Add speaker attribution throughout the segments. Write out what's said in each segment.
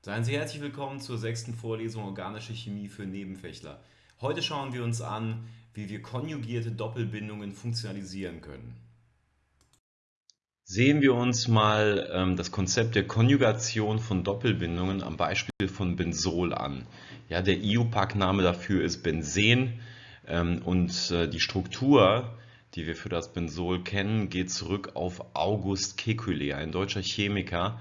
Speaker 1: Seien Sie herzlich willkommen zur sechsten Vorlesung Organische Chemie für Nebenfächler. Heute schauen wir uns an, wie wir konjugierte Doppelbindungen funktionalisieren können. Sehen wir uns mal ähm, das Konzept der Konjugation von Doppelbindungen am Beispiel von Benzol an. Ja, der IUPAC-Name dafür ist Benzen ähm, und äh, die Struktur, die wir für das Benzol kennen, geht zurück auf August Kekulé, ein deutscher Chemiker,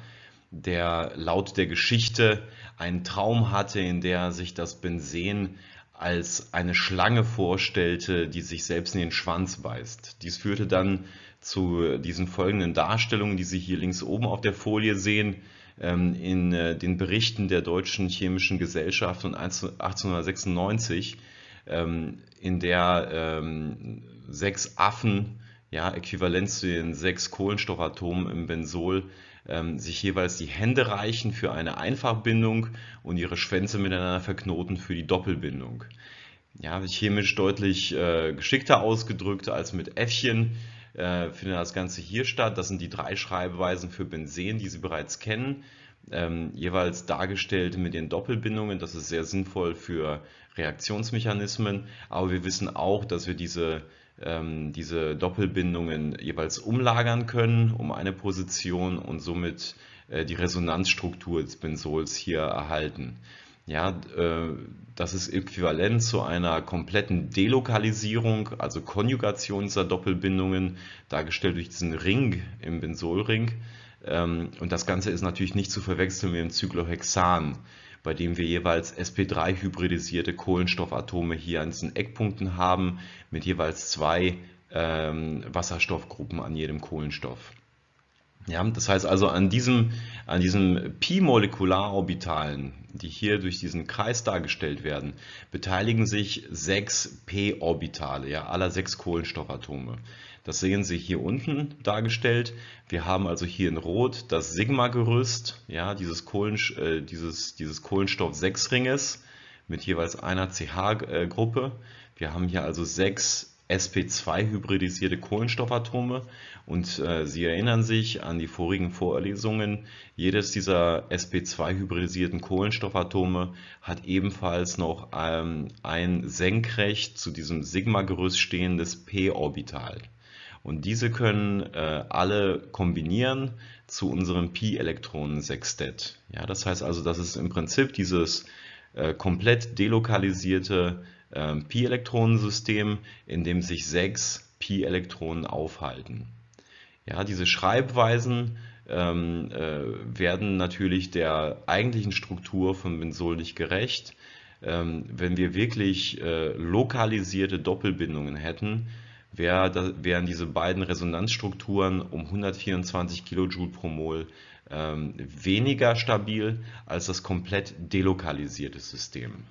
Speaker 1: der laut der Geschichte einen Traum hatte, in der sich das Benzen als eine Schlange vorstellte, die sich selbst in den Schwanz beißt. Dies führte dann zu diesen folgenden Darstellungen, die Sie hier links oben auf der Folie sehen, ähm, in äh, den Berichten der Deutschen Chemischen Gesellschaft von 1896, ähm, in der ähm, sechs Affen, ja, äquivalent zu den sechs Kohlenstoffatomen im Benzol, ähm, sich jeweils die Hände reichen für eine Einfachbindung und ihre Schwänze miteinander verknoten für die Doppelbindung. Ja, chemisch deutlich äh, geschickter ausgedrückt als mit Äffchen äh, findet das Ganze hier statt. Das sind die drei Schreibweisen für Benzen, die Sie bereits kennen. Ähm, jeweils dargestellt mit den Doppelbindungen. Das ist sehr sinnvoll für Reaktionsmechanismen. Aber wir wissen auch, dass wir diese ähm, diese Doppelbindungen jeweils umlagern können um eine Position und somit äh, die Resonanzstruktur des Benzols hier erhalten. Ja, äh, das ist äquivalent zu einer kompletten Delokalisierung, also Konjugation dieser Doppelbindungen, dargestellt durch diesen Ring im Benzolring. Ähm, und das Ganze ist natürlich nicht zu verwechseln mit dem Cyclohexan bei dem wir jeweils sp3-hybridisierte Kohlenstoffatome hier an diesen Eckpunkten haben, mit jeweils zwei ähm, Wasserstoffgruppen an jedem Kohlenstoff. Ja, das heißt also an diesem, an diesem Pi-Molekularorbitalen, die hier durch diesen Kreis dargestellt werden, beteiligen sich sechs p-Orbitale, ja, aller sechs Kohlenstoffatome. Das sehen Sie hier unten dargestellt. Wir haben also hier in Rot das Sigma-Gerüst, ja, dieses, Kohlen, äh, dieses, dieses Kohlenstoff-6-Ringes mit jeweils einer CH-Gruppe. Wir haben hier also sechs sp2-hybridisierte Kohlenstoffatome und äh, Sie erinnern sich an die vorigen Vorlesungen, jedes dieser sp2-hybridisierten Kohlenstoffatome hat ebenfalls noch ähm, ein senkrecht zu diesem Sigma-Gerüst stehendes p-Orbital. Und diese können äh, alle kombinieren zu unserem Pi-Elektronen-Sextett. Ja, das heißt also, das ist im Prinzip dieses äh, komplett delokalisierte äh, Pi-Elektronensystem, in dem sich sechs Pi-Elektronen aufhalten. Ja, diese Schreibweisen ähm, äh, werden natürlich der eigentlichen Struktur von Benzol nicht gerecht. Ähm, wenn wir wirklich äh, lokalisierte Doppelbindungen hätten, wären diese beiden Resonanzstrukturen um 124 kJ pro Mol ähm, weniger stabil als das komplett delokalisierte System.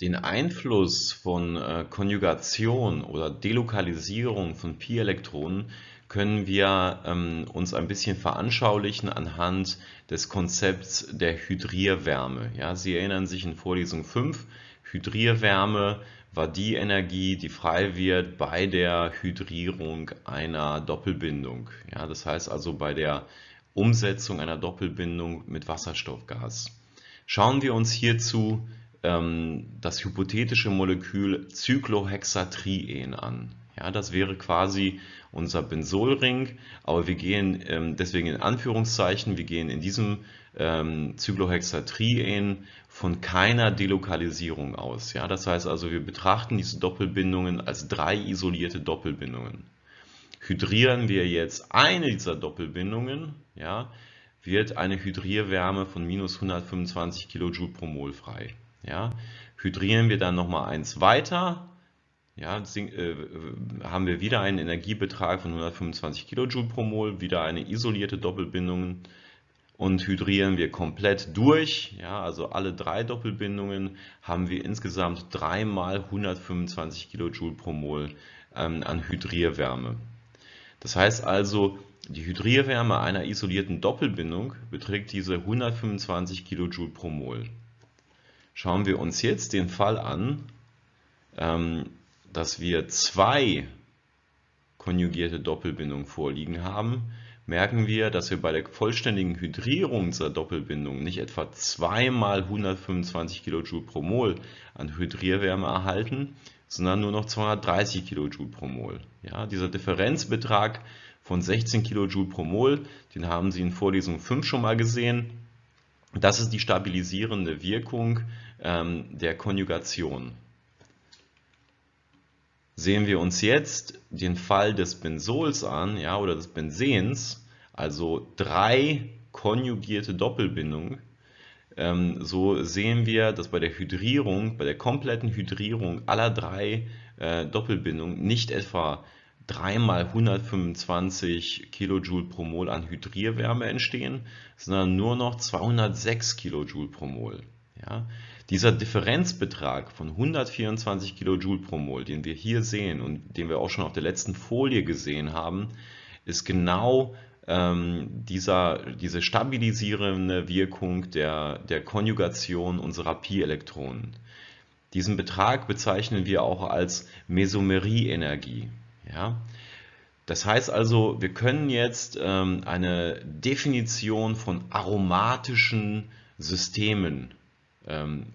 Speaker 1: Den Einfluss von äh, Konjugation oder Delokalisierung von Pi-Elektronen können wir ähm, uns ein bisschen veranschaulichen anhand des Konzepts der Hydrierwärme. Ja, Sie erinnern sich in Vorlesung 5, Hydrierwärme war die Energie, die frei wird bei der Hydrierung einer Doppelbindung. Ja, das heißt also bei der Umsetzung einer Doppelbindung mit Wasserstoffgas. Schauen wir uns hierzu ähm, das hypothetische Molekül Cyclohexatrien an. Ja, das wäre quasi unser Benzolring, aber wir gehen ähm, deswegen in Anführungszeichen, wir gehen in diesem ähm, Cyclohexatrien von keiner Delokalisierung aus. Ja, das heißt also, wir betrachten diese Doppelbindungen als drei isolierte Doppelbindungen. Hydrieren wir jetzt eine dieser Doppelbindungen, ja, wird eine Hydrierwärme von minus 125 kJ pro Mol frei. Ja. Hydrieren wir dann nochmal eins weiter, ja, äh, haben wir wieder einen Energiebetrag von 125 kJ pro Mol, wieder eine isolierte Doppelbindung und hydrieren wir komplett durch, ja, also alle drei Doppelbindungen, haben wir insgesamt 3 mal 125 kJ pro Mol ähm, an Hydrierwärme. Das heißt also, die Hydrierwärme einer isolierten Doppelbindung beträgt diese 125 kJ pro Mol. Schauen wir uns jetzt den Fall an, ähm, dass wir zwei konjugierte Doppelbindungen vorliegen haben merken wir, dass wir bei der vollständigen Hydrierung dieser Doppelbindung nicht etwa zweimal 125 kJ pro Mol an Hydrierwärme erhalten, sondern nur noch 230 kJ pro Mol. Ja, dieser Differenzbetrag von 16 kJ pro Mol, den haben Sie in Vorlesung 5 schon mal gesehen. Das ist die stabilisierende Wirkung ähm, der Konjugation. Sehen wir uns jetzt den Fall des Benzols an, ja, oder des Benzens, also drei konjugierte Doppelbindungen, ähm, so sehen wir, dass bei der Hydrierung, bei der kompletten Hydrierung aller drei äh, Doppelbindungen nicht etwa 3 mal 125 kJ pro Mol an Hydrierwärme entstehen, sondern nur noch 206 kJ pro Mol. Ja? Dieser Differenzbetrag von 124 kJ pro Mol, den wir hier sehen und den wir auch schon auf der letzten Folie gesehen haben, ist genau ähm, dieser, diese stabilisierende Wirkung der, der Konjugation unserer Pi-Elektronen. Diesen Betrag bezeichnen wir auch als Mesomerie-Energie. Ja? Das heißt also, wir können jetzt ähm, eine Definition von aromatischen Systemen ähm,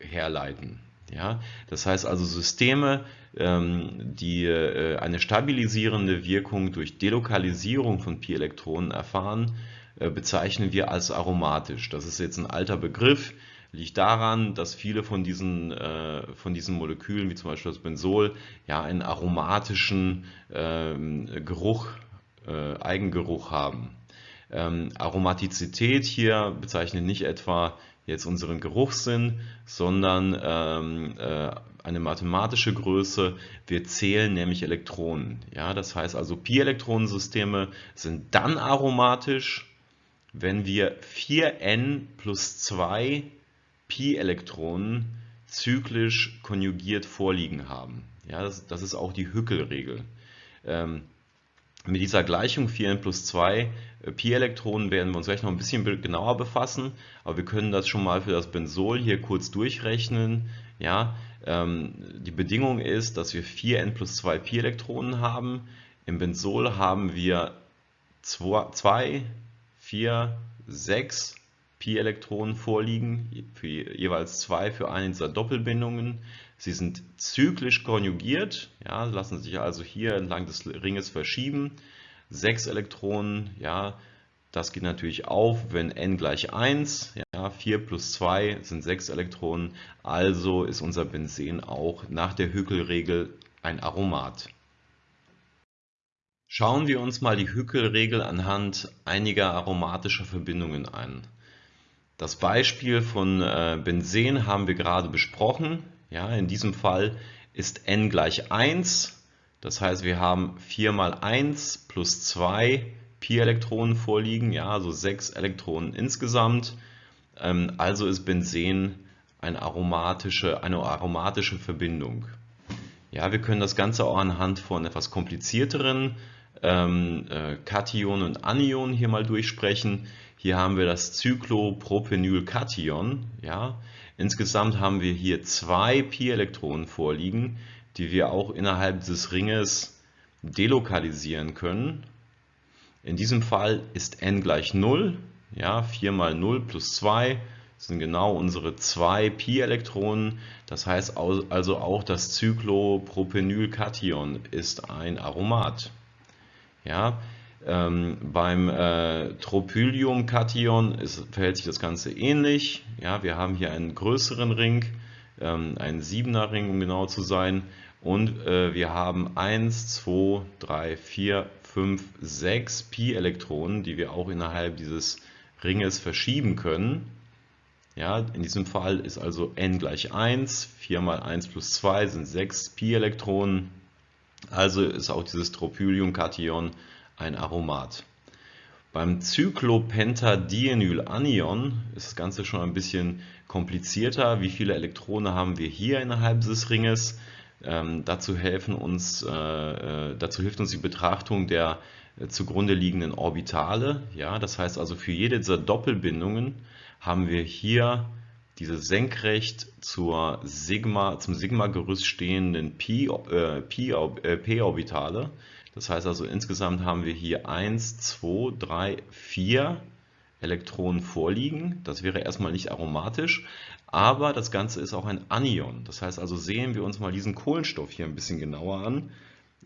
Speaker 1: herleiten. Ja? Das heißt also Systeme, ähm, die äh, eine stabilisierende Wirkung durch Delokalisierung von Pi-Elektronen erfahren, äh, bezeichnen wir als aromatisch. Das ist jetzt ein alter Begriff, liegt daran, dass viele von diesen, äh, von diesen Molekülen, wie zum Beispiel das Benzol, ja einen aromatischen ähm, Geruch, Eigengeruch haben. Ähm, Aromatizität hier bezeichnet nicht etwa jetzt unseren Geruchssinn, sondern ähm, äh, eine mathematische Größe. Wir zählen nämlich Elektronen. Ja, das heißt also, Pi-Elektronensysteme sind dann aromatisch, wenn wir 4n plus 2 Pi-Elektronen zyklisch konjugiert vorliegen haben. Ja, das, das ist auch die Hückel-Regel. Ähm, mit dieser Gleichung 4n plus 2 äh, Pi-Elektronen werden wir uns gleich noch ein bisschen genauer befassen, aber wir können das schon mal für das Benzol hier kurz durchrechnen. Ja, ähm, die Bedingung ist, dass wir 4n plus 2 Pi-Elektronen haben. Im Benzol haben wir 2, 4, 6 Pi-Elektronen vorliegen, für jeweils 2 für eine dieser Doppelbindungen. Sie sind zyklisch konjugiert, ja, lassen sich also hier entlang des Ringes verschieben. 6 Elektronen, ja, das geht natürlich auf, wenn n gleich 1, ja, 4 plus 2 sind 6 Elektronen, also ist unser Benzen auch nach der Hückelregel ein Aromat. Schauen wir uns mal die Hückelregel anhand einiger aromatischer Verbindungen an. Das Beispiel von äh, Benzen haben wir gerade besprochen. Ja, in diesem Fall ist n gleich 1. Das heißt, wir haben 4 mal 1 plus 2 Pi-Elektronen vorliegen, ja, also 6 Elektronen insgesamt. Ähm, also ist Benzen eine aromatische, eine aromatische Verbindung. Ja, wir können das Ganze auch anhand von etwas komplizierteren ähm, äh, Kation und Anion hier mal durchsprechen. Hier haben wir das Cyclopropenylkation. Ja. Insgesamt haben wir hier zwei Pi-Elektronen vorliegen, die wir auch innerhalb des Ringes delokalisieren können. In diesem Fall ist n gleich 0. Ja, 4 mal 0 plus 2 sind genau unsere zwei Pi-Elektronen. Das heißt also auch das Cyclopropenylkation ist ein Aromat. Ja, ähm, beim äh, Tropylium-Kation verhält sich das Ganze ähnlich. Ja, wir haben hier einen größeren Ring, ähm, einen 7er Ring, um genau zu sein. Und äh, wir haben 1, 2, 3, 4, 5, 6 Pi-Elektronen, die wir auch innerhalb dieses Ringes verschieben können. Ja, in diesem Fall ist also n gleich 1, 4 mal 1 plus 2 sind 6 Pi-Elektronen. Also ist auch dieses Tropylium-Kation ein Aromat. Beim Cyclopentadienyl-Anion ist das Ganze schon ein bisschen komplizierter. Wie viele Elektronen haben wir hier innerhalb des Ringes? Ähm, dazu, uns, äh, äh, dazu hilft uns die Betrachtung der äh, zugrunde liegenden Orbitale. Ja, das heißt also für jede dieser Doppelbindungen haben wir hier diese senkrecht zur Sigma, zum Sigma-Gerüst stehenden äh, äh, P-Orbitale. Das heißt also insgesamt haben wir hier 1, 2, 3, 4 Elektronen vorliegen. Das wäre erstmal nicht aromatisch, aber das Ganze ist auch ein Anion. Das heißt also sehen wir uns mal diesen Kohlenstoff hier ein bisschen genauer an.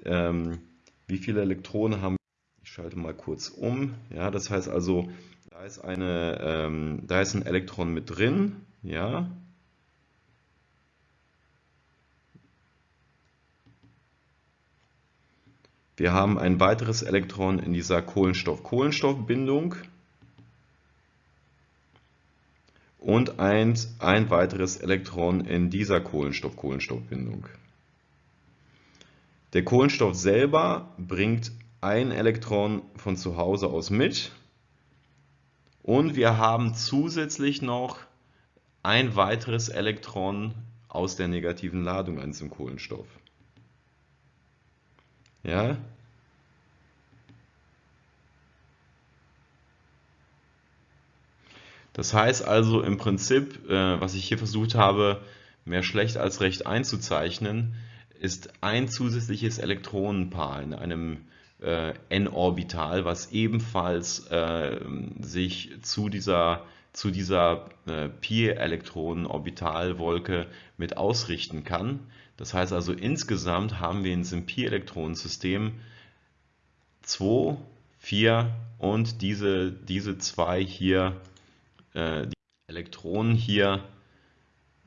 Speaker 1: Ähm, wie viele Elektronen haben wir? Ich schalte mal kurz um. Ja, das heißt also, da ist, eine, ähm, da ist ein Elektron mit drin. Ja, Wir haben ein weiteres Elektron in dieser Kohlenstoff-Kohlenstoff-Bindung und ein, ein weiteres Elektron in dieser Kohlenstoff-Kohlenstoff-Bindung. Der Kohlenstoff selber bringt ein Elektron von zu Hause aus mit und wir haben zusätzlich noch ein weiteres Elektron aus der negativen Ladung an diesem Kohlenstoff. Ja? Das heißt also im Prinzip, äh, was ich hier versucht habe, mehr schlecht als recht einzuzeichnen, ist ein zusätzliches Elektronenpaar in einem äh, n-Orbital, was ebenfalls äh, sich zu dieser, zu dieser äh, pi-Elektronen-Orbitalwolke mit ausrichten kann. Das heißt also insgesamt haben wir in diesem Pi-Elektronensystem 2, 4 und diese, diese zwei hier, äh, die Elektronen hier,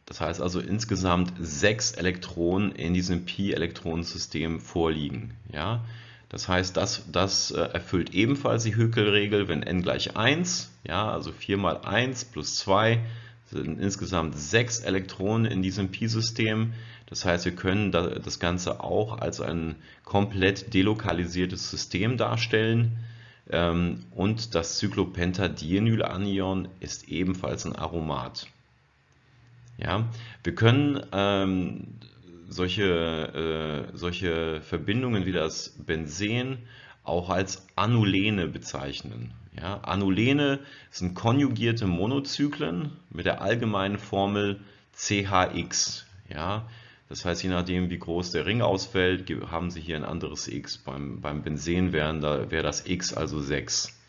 Speaker 1: das heißt also insgesamt sechs Elektronen in diesem Pi-Elektronensystem vorliegen. Ja? Das heißt, das, das äh, erfüllt ebenfalls die Höckel-Regel, wenn n gleich 1, ja, also 4 mal 1 plus 2 sind insgesamt sechs Elektronen in diesem Pi-System. Das heißt, wir können das Ganze auch als ein komplett delokalisiertes System darstellen. Ähm, und das Cyclopentadienyl-Anion ist ebenfalls ein Aromat. Ja, wir können ähm, solche, äh, solche Verbindungen wie das Benzen auch als Anulene bezeichnen. Ja, Anulene sind konjugierte Monozyklen mit der allgemeinen Formel CHX. Ja, das heißt, je nachdem, wie groß der Ring ausfällt, haben Sie hier ein anderes x. Beim, beim Benzen wären, da wäre das x also 6.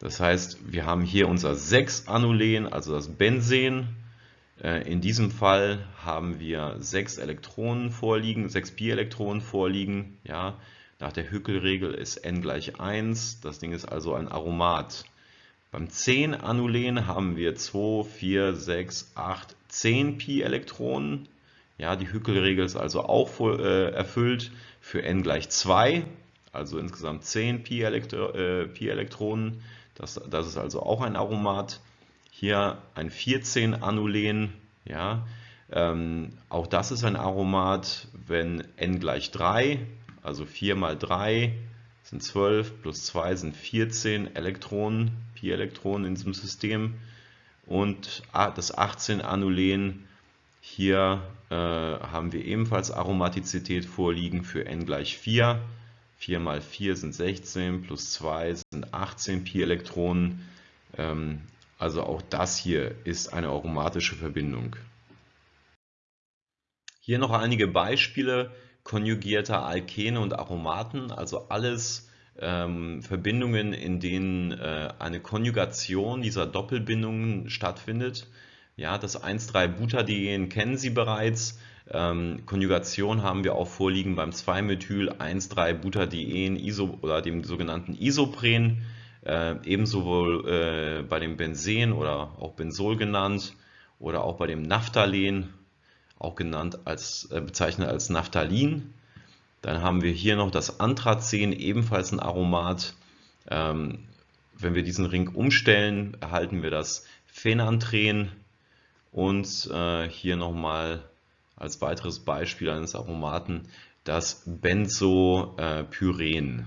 Speaker 1: Das heißt, wir haben hier unser 6-Anulen, also das Benzen. Äh, in diesem Fall haben wir 6 Elektronen vorliegen, 6 Pi-Elektronen vorliegen. Ja, nach der Hückel-Regel ist n gleich 1. Das Ding ist also ein Aromat. Beim 10-Anulen haben wir 2, 4, 6, 8, 10 Pi-Elektronen. Ja, die Hückelregel ist also auch äh, erfüllt für n gleich 2, also insgesamt 10 Pi-Elektronen. Pi das, das ist also auch ein Aromat. Hier ein 14-Anulen, ja, ähm, auch das ist ein Aromat, wenn n gleich 3, also 4 mal 3 sind 12, plus 2 sind 14 Elektronen, Pi-Elektronen in diesem System. Und das 18-Anulen hier äh, haben wir ebenfalls Aromatizität vorliegen für n gleich 4. 4 mal 4 sind 16, plus 2 sind 18 Pi-Elektronen. Ähm, also auch das hier ist eine aromatische Verbindung. Hier noch einige Beispiele konjugierter Alkene und Aromaten, also alles ähm, Verbindungen, in denen äh, eine Konjugation dieser Doppelbindungen stattfindet. Ja, das 1,3-Butadien kennen Sie bereits. Ähm, Konjugation haben wir auch vorliegen beim 2-Methyl-1,3-Butadien -Iso oder dem sogenannten Isopren. Äh, ebenso wohl äh, bei dem Benzen oder auch Benzol genannt oder auch bei dem Naphthalen, auch genannt als, äh, bezeichnet als Naphthalin. Dann haben wir hier noch das Anthracen, ebenfalls ein Aromat. Ähm, wenn wir diesen Ring umstellen, erhalten wir das Phenanthren und äh, hier nochmal als weiteres Beispiel eines Aromaten das Benzopyren.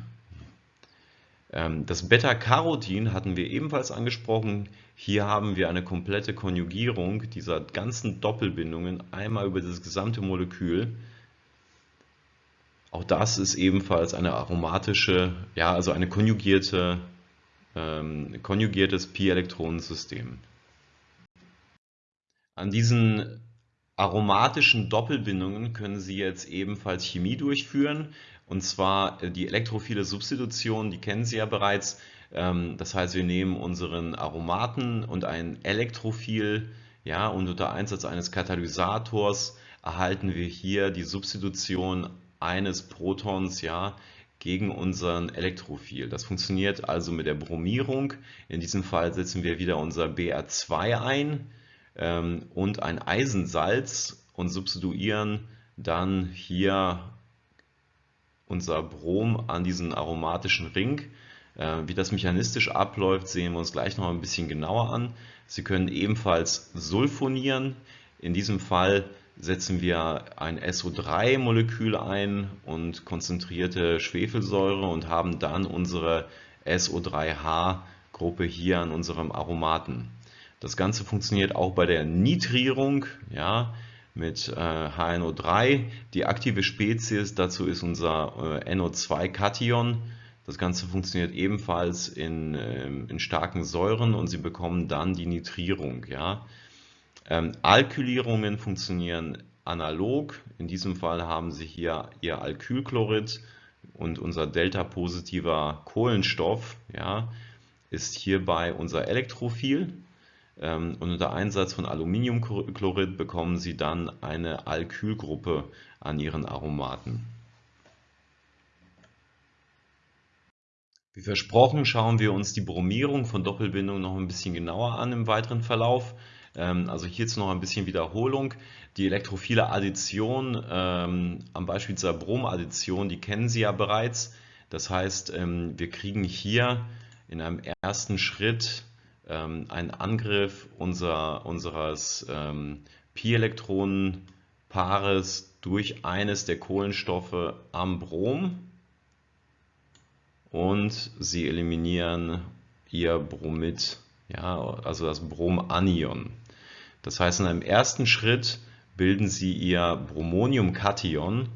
Speaker 1: Ähm, das Beta-Carotin hatten wir ebenfalls angesprochen. Hier haben wir eine komplette Konjugierung dieser ganzen Doppelbindungen einmal über das gesamte Molekül. Auch das ist ebenfalls eine aromatische, ja, also eine konjugierte, ähm, konjugiertes Pi-Elektronensystem. An diesen aromatischen Doppelbindungen können Sie jetzt ebenfalls Chemie durchführen Und zwar äh, die elektrophile Substitution, die kennen Sie ja bereits. Ähm, das heißt, wir nehmen unseren Aromaten und ein Elektrophil, ja, und unter Einsatz eines Katalysators erhalten wir hier die Substitution eines Protons, ja, gegen unseren Elektrophil. Das funktioniert also mit der Bromierung. In diesem Fall setzen wir wieder unser Br2 ein ähm, und ein Eisensalz und substituieren dann hier unser Brom an diesen aromatischen Ring. Äh, wie das mechanistisch abläuft, sehen wir uns gleich noch ein bisschen genauer an. Sie können ebenfalls sulfonieren. In diesem Fall setzen wir ein SO3-Molekül ein und konzentrierte Schwefelsäure und haben dann unsere SO3H-Gruppe hier an unserem Aromaten. Das Ganze funktioniert auch bei der Nitrierung ja, mit äh, HNO3. Die aktive Spezies dazu ist unser äh, NO2-Kation. Das Ganze funktioniert ebenfalls in, äh, in starken Säuren und Sie bekommen dann die Nitrierung. Ja. Ähm, Alkylierungen funktionieren analog. In diesem Fall haben Sie hier Ihr Alkylchlorid und unser delta-positiver Kohlenstoff ja, ist hierbei unser Elektrophil. Ähm, und unter Einsatz von Aluminiumchlorid bekommen Sie dann eine Alkylgruppe an Ihren Aromaten. Wie versprochen schauen wir uns die Bromierung von Doppelbindungen noch ein bisschen genauer an im weiteren Verlauf. Ähm, also hierzu noch ein bisschen Wiederholung. Die elektrophile Addition ähm, am Beispiel dieser Bromaddition, die kennen Sie ja bereits. Das heißt, wir kriegen hier in einem ersten Schritt ähm, einen Angriff unser, unseres ähm, Pi-Elektronen-Paares durch eines der Kohlenstoffe am Brom und sie eliminieren ihr Bromid, ja, also das Bromanion. Das heißt, in einem ersten Schritt bilden sie ihr Bromoniumkation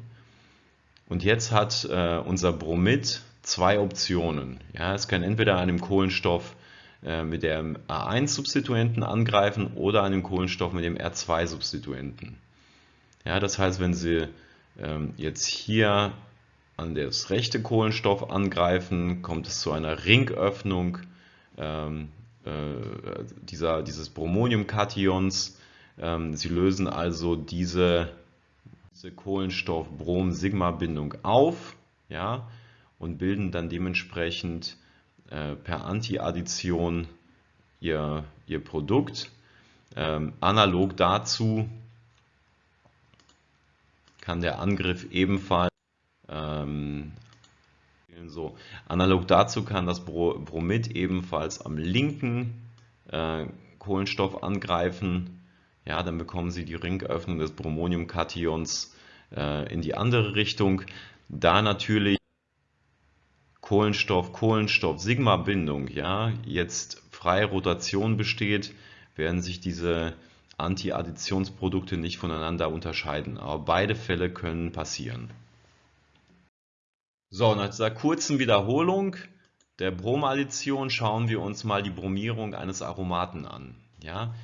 Speaker 1: und jetzt hat äh, unser Bromid zwei Optionen. Ja, es kann entweder einem Kohlenstoff mit dem A1-Substituenten angreifen oder einem Kohlenstoff mit dem R2-Substituenten. Ja, das heißt, wenn Sie ähm, jetzt hier an das rechte Kohlenstoff angreifen, kommt es zu einer Ringöffnung ähm, äh, dieser, dieses Bromoniumkations. Ähm, sie lösen also diese, diese Kohlenstoff-Brom-Sigma-Bindung auf ja, und bilden dann dementsprechend äh, per Antiaddition ihr, ihr Produkt. Ähm, analog dazu kann der Angriff ebenfalls ähm, so, analog dazu kann das Bromid ebenfalls am linken äh, Kohlenstoff angreifen. Ja, dann bekommen Sie die Ringöffnung des Bromoniumkations äh, in die andere Richtung. Da natürlich Kohlenstoff, Kohlenstoff, Sigma-Bindung, ja, jetzt freie Rotation besteht, werden sich diese Anti-Additionsprodukte nicht voneinander unterscheiden. Aber beide Fälle können passieren. So, nach dieser kurzen Wiederholung der Bromaddition schauen wir uns mal die Bromierung eines Aromaten an. Ja?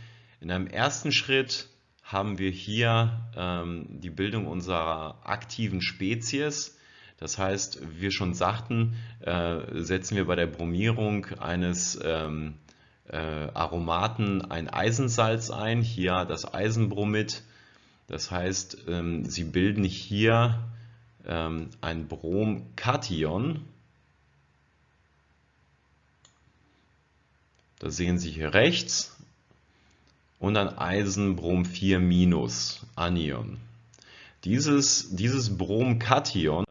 Speaker 1: In einem ersten Schritt haben wir hier ähm, die Bildung unserer aktiven Spezies. Das heißt, wie wir schon sagten, äh, setzen wir bei der Bromierung eines ähm, äh, Aromaten ein Eisensalz ein, hier das Eisenbromid. Das heißt, ähm, sie bilden hier ähm, ein Bromkation. Das sehen Sie hier rechts. Und ein Eisenbrom 4 Anion. Dieses, dieses Bromkation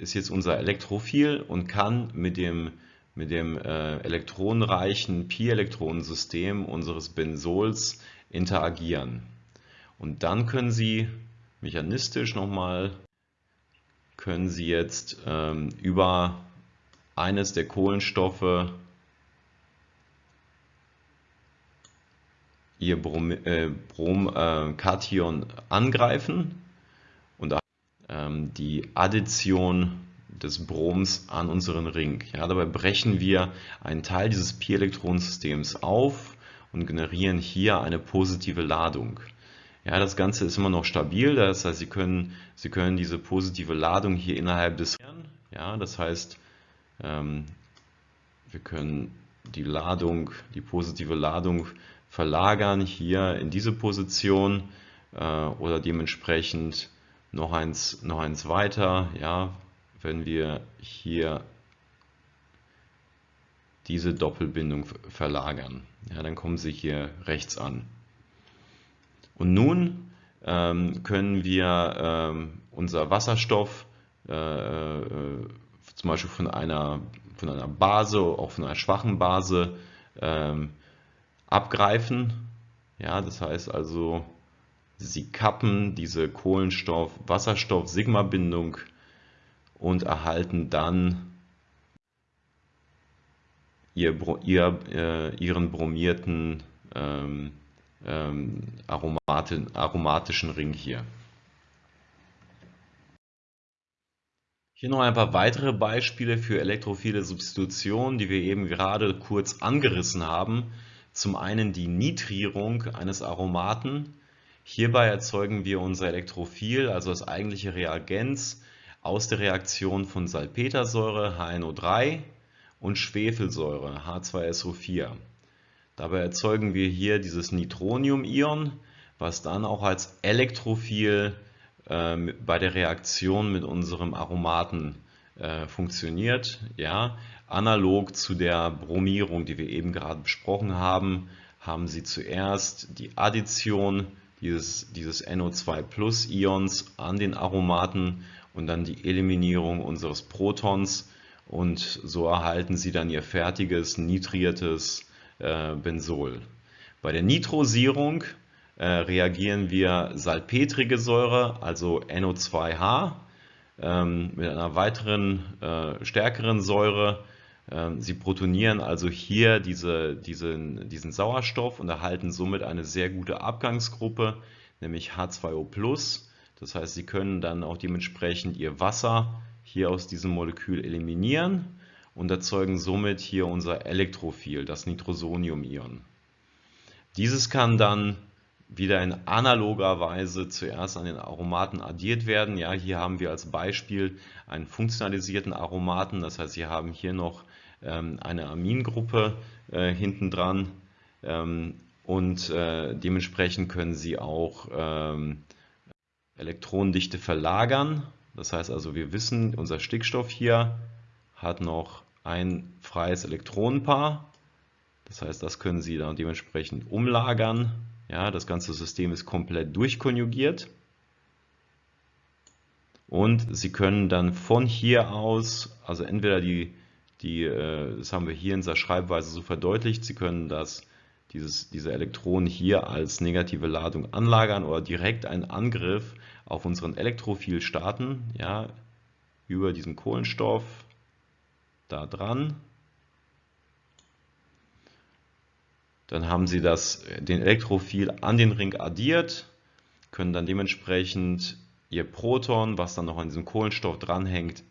Speaker 1: ist jetzt unser Elektrophil und kann mit dem, mit dem äh, elektronenreichen Pi-Elektronensystem unseres Benzols interagieren. Und dann können Sie mechanistisch nochmal können Sie jetzt ähm, über eines der Kohlenstoffe Ihr Bromkation äh, äh, angreifen die Addition des Broms an unseren Ring. Ja, dabei brechen wir einen Teil dieses Pi-Elektronensystems auf und generieren hier eine positive Ladung. Ja, das Ganze ist immer noch stabil, das heißt, Sie können, Sie können diese positive Ladung hier innerhalb des ja, das heißt, ähm, wir können die Ladung, die positive Ladung verlagern hier in diese Position äh, oder dementsprechend noch eins, noch eins weiter, ja, wenn wir hier diese Doppelbindung verlagern. Ja, dann kommen Sie hier rechts an. Und nun ähm, können wir ähm, unser Wasserstoff äh, äh, zum Beispiel von einer, von einer Base, auch von einer schwachen Base ähm, abgreifen. Ja, das heißt also, sie kappen diese Kohlenstoff-Wasserstoff-Sigma-Bindung und erhalten dann ihr, ihr, äh, ihren bromierten ähm, ähm, aromatischen Ring hier. Hier noch ein paar weitere Beispiele für elektrophile Substitution, die wir eben gerade kurz angerissen haben. Zum einen die Nitrierung eines Aromaten. Hierbei erzeugen wir unser Elektrophil, also das eigentliche Reagenz, aus der Reaktion von Salpetersäure HNO3 und Schwefelsäure H2SO4. Dabei erzeugen wir hier dieses Nitronium-Ion, was dann auch als Elektrophil äh, bei der Reaktion mit unserem Aromaten äh, funktioniert. Ja, analog zu der Bromierung, die wir eben gerade besprochen haben, haben Sie zuerst die Addition dieses, dieses NO2-Plus-Ions an den Aromaten und dann die Eliminierung unseres Protons und so erhalten Sie dann Ihr fertiges nitriertes äh, Benzol. Bei der Nitrosierung äh, reagieren wir salpetrige Säure, also NO2H, ähm, mit einer weiteren äh, stärkeren Säure. Ähm, sie protonieren also hier diese, diesen, diesen Sauerstoff und erhalten somit eine sehr gute Abgangsgruppe, nämlich H2O+. Das heißt, sie können dann auch dementsprechend ihr Wasser hier aus diesem Molekül eliminieren und erzeugen somit hier unser Elektrophil, das Nitrosonium-Ion. Dieses kann dann wieder in analoger Weise zuerst an den Aromaten addiert werden. Ja, hier haben wir als Beispiel einen funktionalisierten Aromaten, das heißt, Sie haben hier noch eine Amingruppe äh, hinten dran ähm, und äh, dementsprechend können Sie auch ähm, Elektronendichte verlagern. Das heißt also, wir wissen, unser Stickstoff hier hat noch ein freies Elektronenpaar. Das heißt, das können Sie dann dementsprechend umlagern. Ja, das ganze System ist komplett durchkonjugiert. Und Sie können dann von hier aus, also entweder die, die äh, das haben wir hier in dieser Schreibweise so verdeutlicht, Sie können das, dieses, diese Elektronen hier als negative Ladung anlagern oder direkt einen Angriff auf unseren Elektrophil starten, ja, über diesen Kohlenstoff da dran. Dann haben Sie das, den Elektrophil an den Ring addiert, können dann dementsprechend Ihr Proton, was dann noch an diesem Kohlenstoff dranhängt,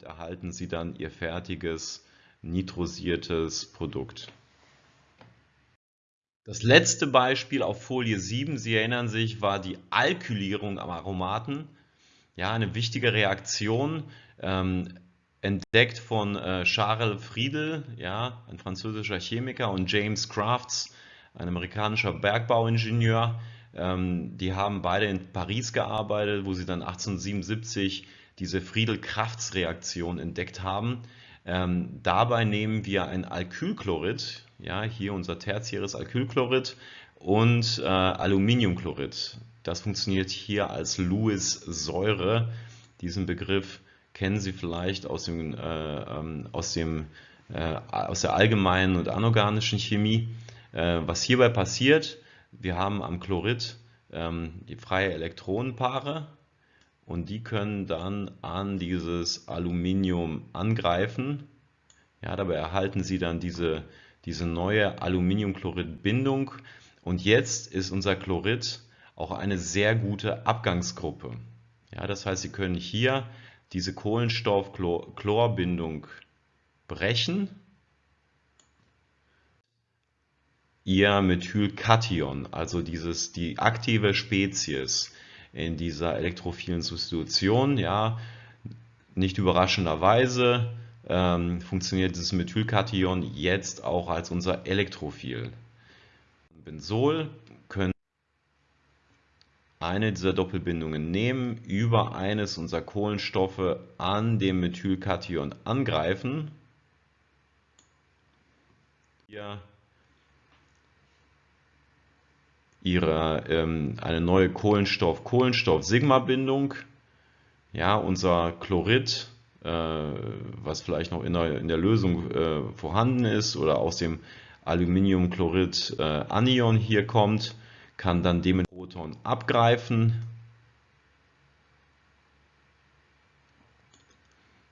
Speaker 1: damit erhalten Sie dann Ihr fertiges nitrosiertes Produkt. Das letzte Beispiel auf Folie 7, Sie erinnern sich, war die Alkylierung am Aromaten. Ja, eine wichtige Reaktion, ähm, entdeckt von äh, Charles Friedel, ja, ein französischer Chemiker, und James Crafts, ein amerikanischer Bergbauingenieur. Ähm, die haben beide in Paris gearbeitet, wo sie dann 1877 diese Friedel-Crafts-Reaktion entdeckt haben. Ähm, dabei nehmen wir ein Alkylchlorid, ja, hier unser tertiäres Alkylchlorid und äh, Aluminiumchlorid. Das funktioniert hier als Lewis-Säure. Diesen Begriff kennen Sie vielleicht aus, dem, äh, ähm, aus, dem, äh, aus der allgemeinen und anorganischen Chemie. Äh, was hierbei passiert, wir haben am Chlorid ähm, die freie Elektronenpaare und die können dann an dieses Aluminium angreifen. Ja, dabei erhalten Sie dann diese, diese neue Aluminiumchlorid-Bindung und jetzt ist unser Chlorid auch eine sehr gute Abgangsgruppe. Ja, das heißt, Sie können hier diese Kohlenstoff-Chlorbindung brechen ihr Methylkation, also dieses, die aktive Spezies in dieser elektrophilen Substitution. Ja, nicht überraschenderweise ähm, funktioniert dieses Methylkation jetzt auch als unser Elektrophil. Benzol können eine dieser Doppelbindungen nehmen, über eines unserer Kohlenstoffe an dem Methylkation angreifen. Hier ihre, ähm, eine neue Kohlenstoff-Kohlenstoff-Sigma-Bindung. Ja, unser Chlorid, äh, was vielleicht noch in der, in der Lösung äh, vorhanden ist oder aus dem Aluminiumchlorid äh, Anion hier kommt, kann dann dem Proton abgreifen.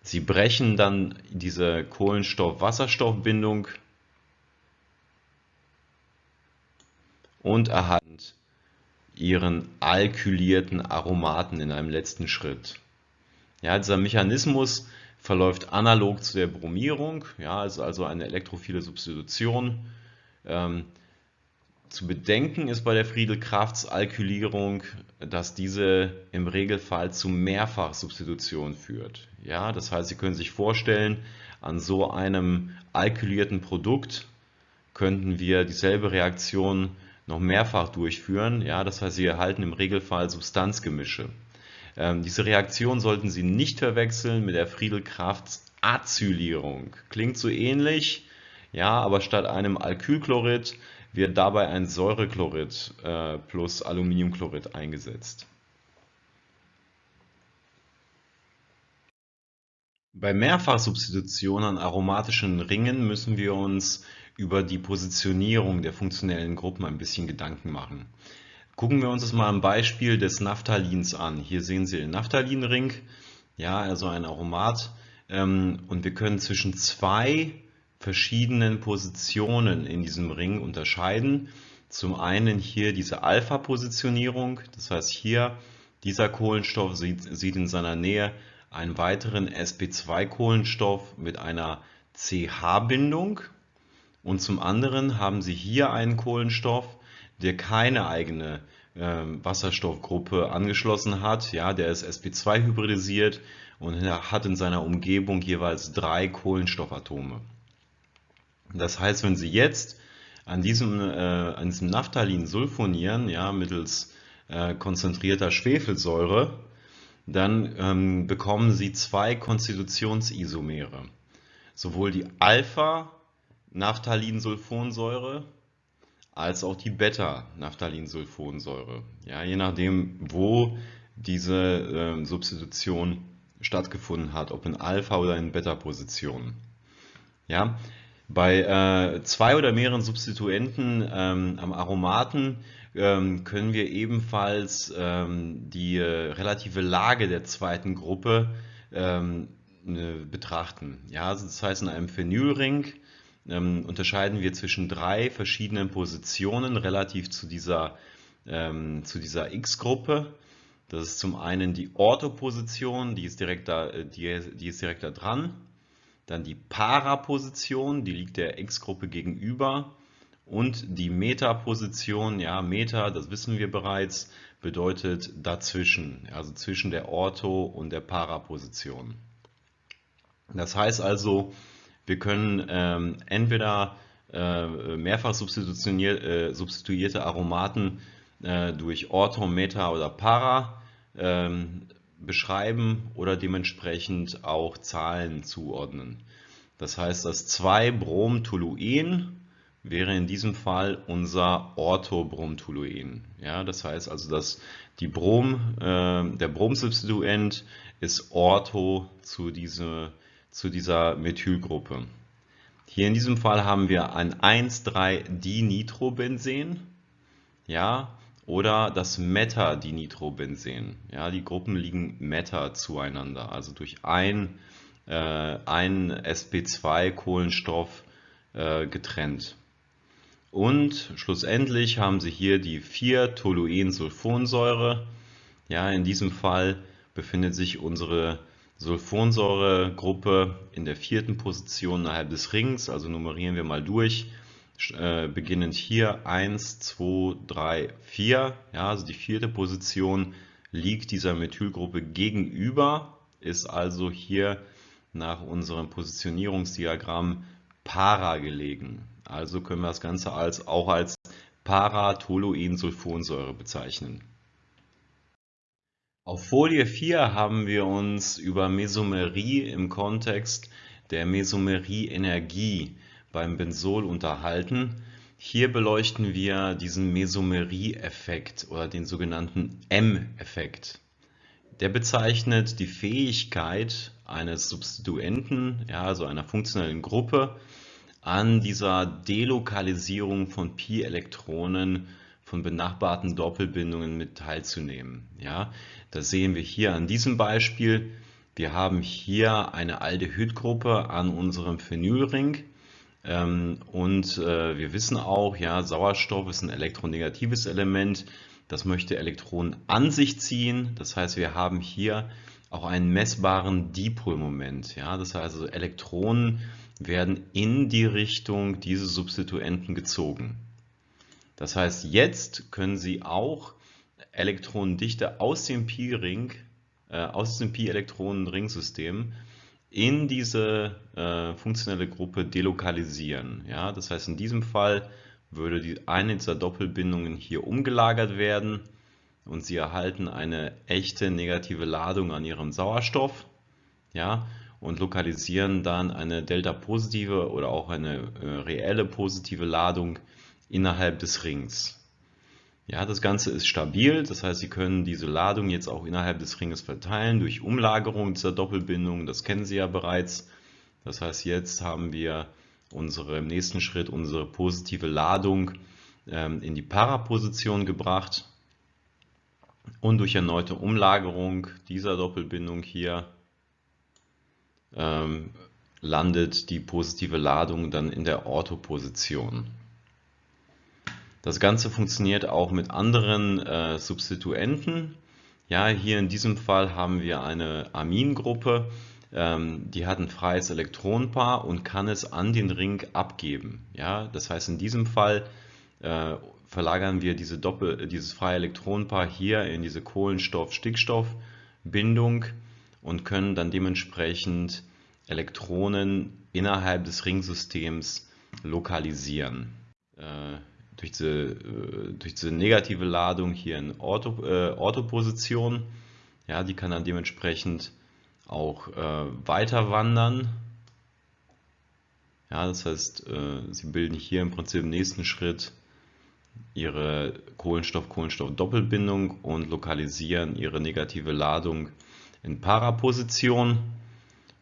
Speaker 1: Sie brechen dann diese Kohlenstoff-Wasserstoff-Bindung und erhalten ihren alkylierten Aromaten in einem letzten Schritt. Ja, dieser Mechanismus verläuft analog zu der Bromierung, ja, ist also eine elektrophile Substitution. Ähm, zu bedenken ist bei der Friedel-Crafts-Alkylierung, dass diese im Regelfall zu Mehrfachsubstitution führt. Ja, das heißt, Sie können sich vorstellen, an so einem alkylierten Produkt könnten wir dieselbe Reaktion noch mehrfach durchführen. Ja, das heißt, Sie erhalten im Regelfall Substanzgemische. Ähm, diese Reaktion sollten Sie nicht verwechseln mit der Friedel-Crafts Acylierung. Klingt so ähnlich, ja, aber statt einem Alkylchlorid wird dabei ein Säurechlorid äh, plus Aluminiumchlorid eingesetzt. Bei Mehrfachsubstitution an aromatischen Ringen müssen wir uns über die Positionierung der funktionellen Gruppen ein bisschen Gedanken machen. Gucken wir uns das mal am Beispiel des Naphthalins an. Hier sehen Sie den Naphthalinring, ja, also ein Aromat. Ähm, und wir können zwischen zwei verschiedenen Positionen in diesem Ring unterscheiden. Zum einen hier diese Alpha-Positionierung, das heißt hier dieser Kohlenstoff sieht, sieht in seiner Nähe einen weiteren sp2-Kohlenstoff mit einer CH-Bindung und zum anderen haben Sie hier einen Kohlenstoff, der keine eigene äh, Wasserstoffgruppe angeschlossen hat. Ja, der ist sp2 hybridisiert und hat in seiner Umgebung jeweils drei Kohlenstoffatome. Das heißt, wenn Sie jetzt an diesem, äh, an diesem Naphthalin sulfonieren, ja, mittels äh, konzentrierter Schwefelsäure, dann ähm, bekommen Sie zwei Konstitutionsisomere. Sowohl die Alpha-Naphthalinsulfonsäure als auch die Beta-Naphthalinsulfonsäure. Ja, je nachdem, wo diese äh, Substitution stattgefunden hat, ob in Alpha- oder in Beta-Position. Ja, bei äh, zwei oder mehreren Substituenten ähm, am Aromaten ähm, können wir ebenfalls ähm, die äh, relative Lage der zweiten Gruppe ähm, ne, betrachten. Ja, also das heißt, in einem Phenylring ähm, unterscheiden wir zwischen drei verschiedenen Positionen relativ zu dieser, ähm, zu dieser X-Gruppe. Das ist zum einen die Orthoposition, die ist direkt da, äh, die, die ist direkt da dran. Dann die Para-Position, die liegt der X-Gruppe gegenüber. Und die Meta-Position, ja, Meta, das wissen wir bereits, bedeutet dazwischen, also zwischen der Ortho- und der Para-Position. Das heißt also, wir können ähm, entweder äh, mehrfach äh, substituierte Aromaten äh, durch Ortho, Meta oder Para ähm, beschreiben oder dementsprechend auch Zahlen zuordnen. Das heißt, das 2-Bromtoluen wäre in diesem Fall unser Orthobromtoluen. Ja, das heißt also, dass die Brom, äh, der Bromsubstituent ist Ortho zu, diese, zu dieser Methylgruppe. Hier in diesem Fall haben wir ein 1,3-Dinitrobenzen. Ja, oder das Meta-Dinitrobenzen. Ja, die Gruppen liegen meta zueinander, also durch ein, äh, ein sp2-Kohlenstoff äh, getrennt. Und schlussendlich haben Sie hier die 4-Toluensulfonsäure. Ja, in diesem Fall befindet sich unsere Sulfonsäuregruppe in der vierten Position innerhalb des Rings, also nummerieren wir mal durch. äh, beginnend hier 1, 2, 3, 4. Ja, also die vierte Position liegt dieser Methylgruppe gegenüber, ist also hier nach unserem Positionierungsdiagramm para gelegen. Also können wir das Ganze als, auch als Paratoluensulfonsäure bezeichnen. Auf Folie 4 haben wir uns über Mesomerie im Kontext der Mesomerie-Energie beim Benzol unterhalten. Hier beleuchten wir diesen Mesomerie-Effekt oder den sogenannten M-Effekt. Der bezeichnet die Fähigkeit eines Substituenten, ja, also einer funktionellen Gruppe, an dieser Delokalisierung von Pi-Elektronen von benachbarten Doppelbindungen mit teilzunehmen. Ja, das sehen wir hier an diesem Beispiel. Wir haben hier eine Aldehydgruppe an unserem Phenylring ähm, und äh, wir wissen auch, ja, Sauerstoff ist ein elektronegatives Element. Das möchte Elektronen an sich ziehen. Das heißt, wir haben hier auch einen messbaren Dipolmoment. Ja, das heißt, also Elektronen werden in die Richtung dieses Substituenten gezogen. Das heißt, jetzt können Sie auch Elektronendichte aus dem Pi-Ring, äh, aus dem Pi-Elektronen-Ringsystem in diese äh, funktionelle Gruppe delokalisieren. Ja, das heißt, in diesem Fall würde die eine dieser Doppelbindungen hier umgelagert werden und Sie erhalten eine echte negative Ladung an Ihrem Sauerstoff ja, und lokalisieren dann eine delta-positive oder auch eine äh, reelle positive Ladung innerhalb des Rings. Ja, das Ganze ist stabil, das heißt, Sie können diese Ladung jetzt auch innerhalb des Ringes verteilen durch Umlagerung dieser Doppelbindung. Das kennen Sie ja bereits. Das heißt, jetzt haben wir unsere, im nächsten Schritt unsere positive Ladung ähm, in die Paraposition gebracht und durch erneute Umlagerung dieser Doppelbindung hier ähm, landet die positive Ladung dann in der Orthoposition. Das Ganze funktioniert auch mit anderen äh, Substituenten. Ja, hier in diesem Fall haben wir eine Amingruppe, ähm, die hat ein freies Elektronenpaar und kann es an den Ring abgeben. Ja, das heißt, in diesem Fall äh, verlagern wir diese Doppel, dieses freie Elektronenpaar hier in diese Kohlenstoff-Stickstoff-Bindung und können dann dementsprechend Elektronen innerhalb des Ringsystems lokalisieren. Äh, durch diese, äh, durch diese negative Ladung hier in Ortho, äh, Orthoposition. Ja, die kann dann dementsprechend auch äh, weiter wandern. Ja, das heißt, äh, sie bilden hier im Prinzip im nächsten Schritt ihre Kohlenstoff-Kohlenstoff-Doppelbindung und lokalisieren ihre negative Ladung in Paraposition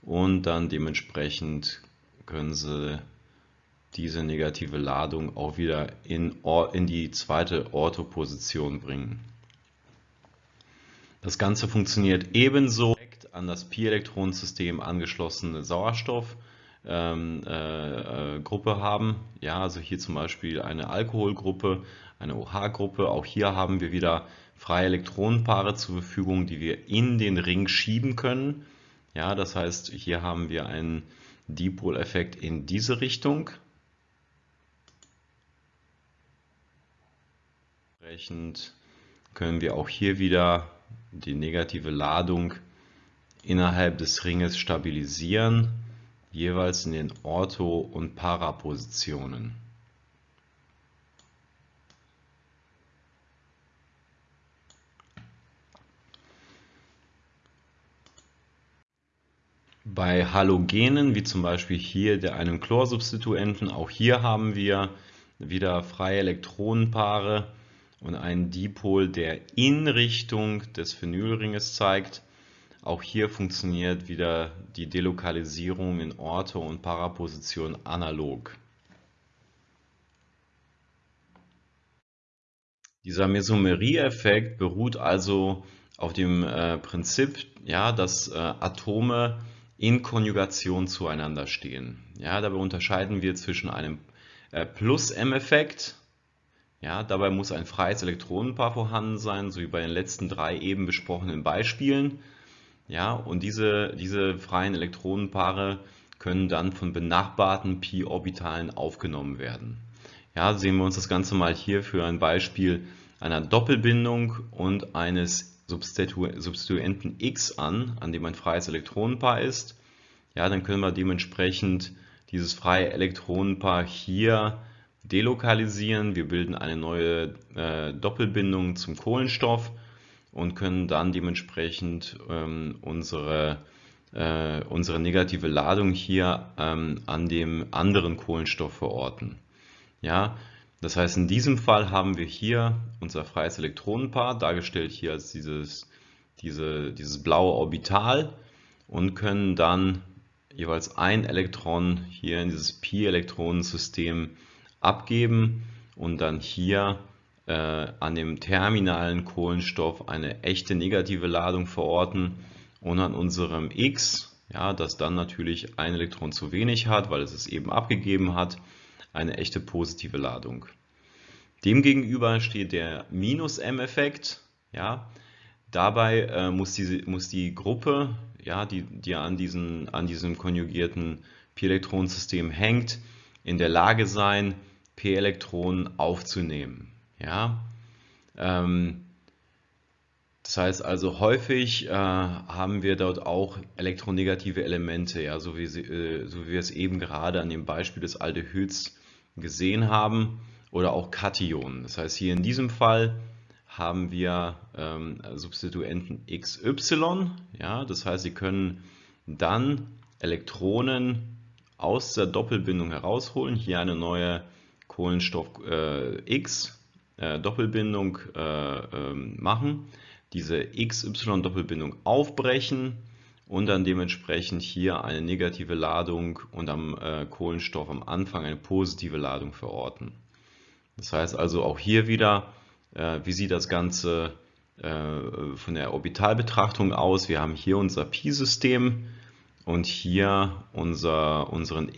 Speaker 1: und dann dementsprechend können sie diese negative Ladung auch wieder in, in die zweite Orthoposition bringen. Das Ganze funktioniert ebenso an das Pi-Elektronensystem angeschlossene Sauerstoffgruppe ähm, äh, äh haben. Ja, also hier zum Beispiel eine Alkoholgruppe, eine OH-Gruppe. Auch hier haben wir wieder freie Elektronenpaare zur Verfügung, die wir in den Ring schieben können. Ja, das heißt, hier haben wir einen Dipoleffekt in diese Richtung. Entsprechend können wir auch hier wieder die negative Ladung innerhalb des Ringes stabilisieren, jeweils in den Ortho- und Parapositionen. Bei Halogenen, wie zum Beispiel hier der einem Chlorsubstituenten, auch hier haben wir wieder freie Elektronenpaare und einen Dipol, der in Richtung des Phenylringes zeigt. Auch hier funktioniert wieder die Delokalisierung in Ortho- und Paraposition analog. Dieser Mesomerie-Effekt beruht also auf dem äh, Prinzip, ja, dass äh, Atome in Konjugation zueinander stehen. Ja, dabei unterscheiden wir zwischen einem äh, Plus-M-Effekt ja, dabei muss ein freies Elektronenpaar vorhanden sein, so wie bei den letzten drei eben besprochenen Beispielen. Ja, und diese, diese freien Elektronenpaare können dann von benachbarten Pi-Orbitalen aufgenommen werden. Ja, sehen wir uns das Ganze mal hier für ein Beispiel einer Doppelbindung und eines Substitu Substituenten X an, an dem ein freies Elektronenpaar ist. Ja, dann können wir dementsprechend dieses freie Elektronenpaar hier delokalisieren. Wir bilden eine neue äh, Doppelbindung zum Kohlenstoff und können dann dementsprechend ähm, unsere, äh, unsere negative Ladung hier ähm, an dem anderen Kohlenstoff verorten. Ja, das heißt, in diesem Fall haben wir hier unser freies Elektronenpaar, dargestellt hier als dieses, diese, dieses blaue Orbital und können dann jeweils ein Elektron hier in dieses Pi-Elektronensystem abgeben und dann hier äh, an dem terminalen Kohlenstoff eine echte negative Ladung verorten und an unserem X, ja, das dann natürlich ein Elektron zu wenig hat, weil es es eben abgegeben hat, eine echte positive Ladung. Demgegenüber steht der Minus-M-Effekt. Ja. Dabei äh, muss, die, muss die Gruppe, ja, die, die an, diesen, an diesem konjugierten Pi-Elektronensystem hängt, in der Lage sein, P-Elektronen aufzunehmen. Ja. Ähm, das heißt also häufig äh, haben wir dort auch elektronegative Elemente, ja, so, wie sie, äh, so wie wir es eben gerade an dem Beispiel des Aldehyds gesehen haben oder auch Kationen. Das heißt, hier in diesem Fall haben wir ähm, Substituenten XY. Ja, das heißt, Sie können dann Elektronen aus der Doppelbindung herausholen. Hier eine neue Kohlenstoff äh, X äh, Doppelbindung äh, ähm, machen, diese XY Doppelbindung aufbrechen und dann dementsprechend hier eine negative Ladung und am äh, Kohlenstoff am Anfang eine positive Ladung verorten. Das heißt also auch hier wieder, äh, wie sieht das Ganze äh, von der Orbitalbetrachtung aus? Wir haben hier unser Pi-System und hier unser, unseren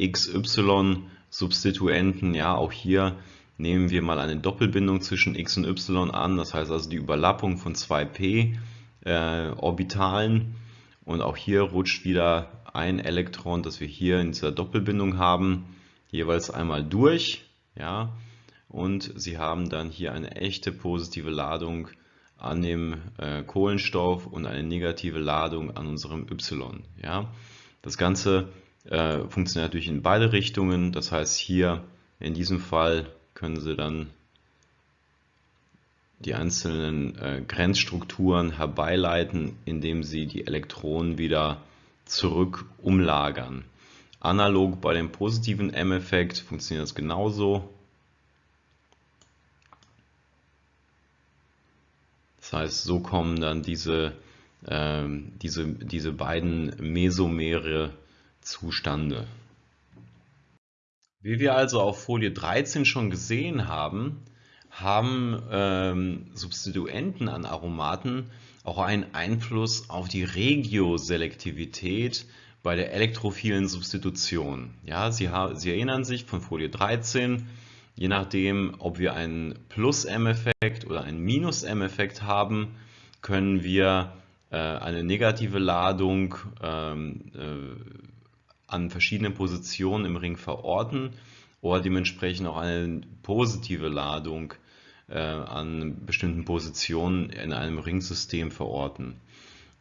Speaker 1: XY-Substituenten. Ja, auch hier nehmen wir mal eine Doppelbindung zwischen x und y an. Das heißt also die Überlappung von 2p-Orbitalen. Äh, und auch hier rutscht wieder ein Elektron, das wir hier in dieser Doppelbindung haben, jeweils einmal durch. Ja, und Sie haben dann hier eine echte positive Ladung an dem äh, Kohlenstoff und eine negative Ladung an unserem Y. Ja? Das Ganze äh, funktioniert natürlich in beide Richtungen, das heißt hier in diesem Fall können Sie dann die einzelnen äh, Grenzstrukturen herbeileiten, indem Sie die Elektronen wieder zurück umlagern. Analog bei dem positiven M-Effekt funktioniert das genauso. Das heißt, so kommen dann diese, äh, diese, diese beiden Mesomere zustande. Wie wir also auf Folie 13 schon gesehen haben, haben ähm, Substituenten an Aromaten auch einen Einfluss auf die Regioselektivität bei der elektrophilen Substitution. Ja, Sie, Sie erinnern sich von Folie 13, Je nachdem, ob wir einen Plus-M-Effekt oder einen Minus-M-Effekt haben, können wir äh, eine negative Ladung ähm, äh, an verschiedenen Positionen im Ring verorten oder dementsprechend auch eine positive Ladung äh, an bestimmten Positionen in einem Ringsystem verorten.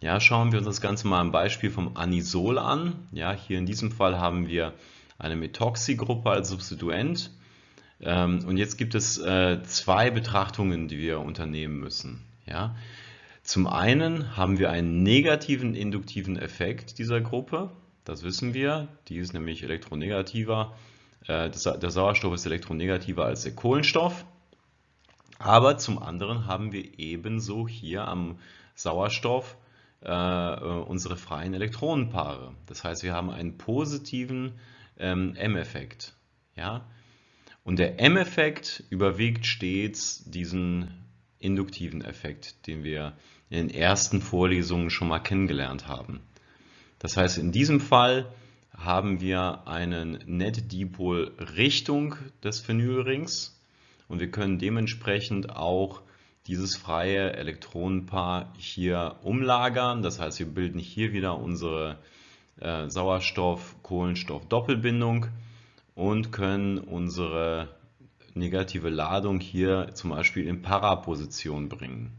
Speaker 1: Ja, schauen wir uns das Ganze mal am Beispiel vom Anisol an. Ja, hier in diesem Fall haben wir eine Methoxy-Gruppe als Substituent ähm, und jetzt gibt es äh, zwei Betrachtungen, die wir unternehmen müssen. Ja? Zum einen haben wir einen negativen induktiven Effekt dieser Gruppe. Das wissen wir. Die ist nämlich elektronegativer. Äh, der Sauerstoff ist elektronegativer als der Kohlenstoff. Aber zum anderen haben wir ebenso hier am Sauerstoff äh, unsere freien Elektronenpaare. Das heißt, wir haben einen positiven ähm, M-Effekt. Und der M-Effekt überwiegt stets diesen induktiven Effekt, den wir in den ersten Vorlesungen schon mal kennengelernt haben. Das heißt, in diesem Fall haben wir einen Net-Dipol Richtung des Phenylrings und wir können dementsprechend auch dieses freie Elektronenpaar hier umlagern. Das heißt, wir bilden hier wieder unsere äh, Sauerstoff-Kohlenstoff-Doppelbindung und können unsere negative Ladung hier zum Beispiel in Paraposition bringen.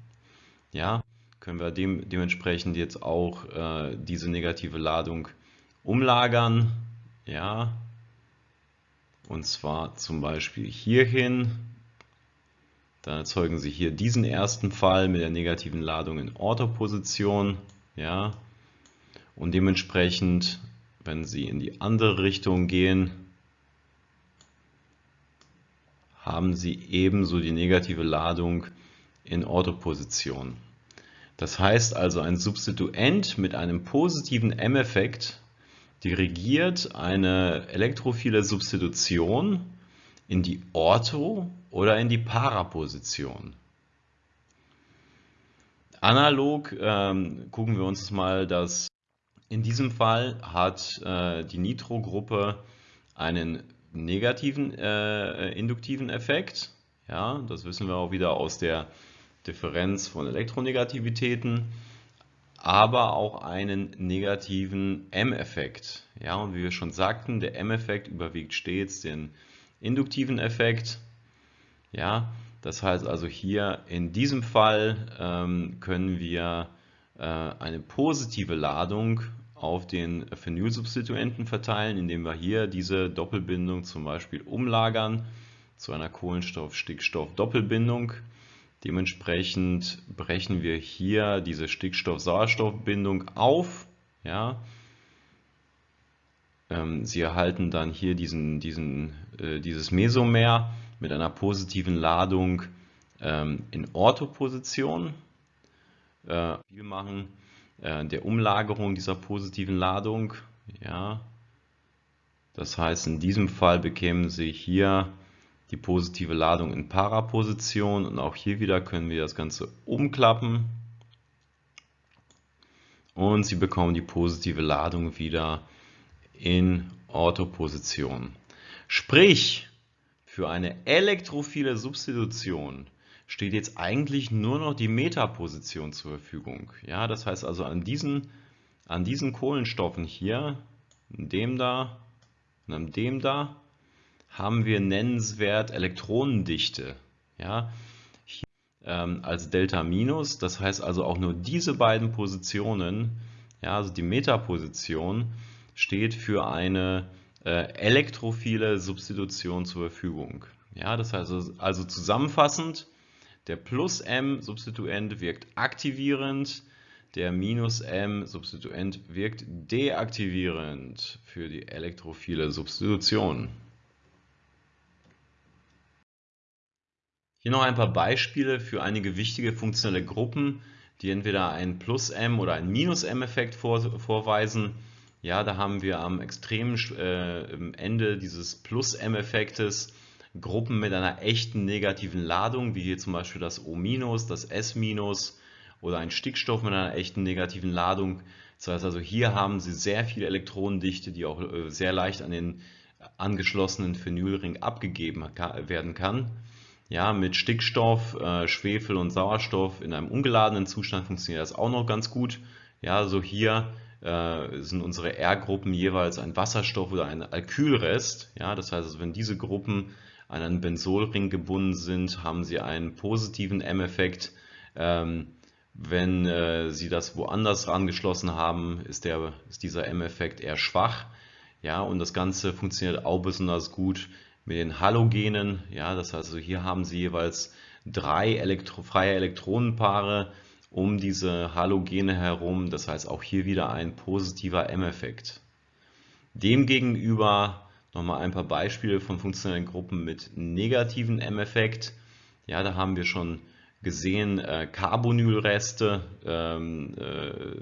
Speaker 1: Ja, können wir dem, dementsprechend jetzt auch äh, diese negative Ladung umlagern. Ja, und zwar zum Beispiel hierhin. Dann erzeugen Sie hier diesen ersten Fall mit der negativen Ladung in Orthoposition. Ja, und dementsprechend, wenn Sie in die andere Richtung gehen, haben Sie ebenso die negative Ladung in Orthoposition. Das heißt also, ein Substituent mit einem positiven M-Effekt dirigiert eine elektrophile Substitution in die Ortho- oder in die Paraposition. Analog ähm, gucken wir uns mal das. In diesem Fall hat äh, die Nitrogruppe einen negativen äh, induktiven Effekt. Ja, das wissen wir auch wieder aus der Differenz von Elektronegativitäten, aber auch einen negativen M-Effekt. Ja, und wie wir schon sagten, der M-Effekt überwiegt stets den induktiven Effekt. Ja, das heißt also hier in diesem Fall ähm, können wir äh, eine positive Ladung auf den Phenylsubstituenten verteilen, indem wir hier diese Doppelbindung zum Beispiel umlagern zu einer Kohlenstoff-Stickstoff-Doppelbindung. Dementsprechend brechen wir hier diese Stickstoff-Sauerstoff-Bindung auf. Ja. Ähm, Sie erhalten dann hier diesen, diesen, äh, dieses Mesomer mit einer positiven Ladung ähm, in Orthoposition. Äh, viel machen äh, der Umlagerung dieser positiven Ladung. Ja. Das heißt, in diesem Fall bekämen Sie hier die positive Ladung in Paraposition und auch hier wieder können wir das Ganze umklappen und Sie bekommen die positive Ladung wieder in Orthoposition. Sprich, für eine elektrophile Substitution steht jetzt eigentlich nur noch die Metaposition zur Verfügung. Ja, das heißt also an diesen, an diesen Kohlenstoffen hier, dem da und dem da, haben wir nennenswert Elektronendichte. Ja, hier, ähm, als Delta minus, das heißt also auch nur diese beiden Positionen, ja, also die Metaposition, steht für eine äh, elektrophile Substitution zur Verfügung. Ja, das heißt also, also zusammenfassend, der Plus-M-Substituent wirkt aktivierend, der Minus-M-Substituent wirkt deaktivierend für die elektrophile Substitution. Hier noch ein paar Beispiele für einige wichtige funktionelle Gruppen, die entweder einen Plus-M- oder einen Minus-M-Effekt vor, vorweisen. Ja, da haben wir am extremen äh, Ende dieses Plus-M-Effektes Gruppen mit einer echten negativen Ladung, wie hier zum Beispiel das O-, das S- oder ein Stickstoff mit einer echten negativen Ladung. Das heißt also, hier haben Sie sehr viel Elektronendichte, die auch äh, sehr leicht an den angeschlossenen Phenylring abgegeben werden kann. Ja, mit Stickstoff, äh, Schwefel und Sauerstoff in einem ungeladenen Zustand funktioniert das auch noch ganz gut. Ja, so hier äh, sind unsere R-Gruppen jeweils ein Wasserstoff oder ein Alkylrest. Ja, das heißt, also, wenn diese Gruppen an einen Benzolring gebunden sind, haben sie einen positiven M-Effekt. Ähm, wenn äh, sie das woanders angeschlossen haben, ist, der, ist dieser M-Effekt eher schwach. Ja, und das Ganze funktioniert auch besonders gut mit den Halogenen. Ja, das heißt, also hier haben sie jeweils drei Elektro freie Elektronenpaare um diese Halogene herum. Das heißt auch hier wieder ein positiver M-Effekt. Demgegenüber Nochmal ein paar Beispiele von funktionellen Gruppen mit negativen M-Effekt. Ja, da haben wir schon gesehen, äh, Carbonylreste ähm, äh,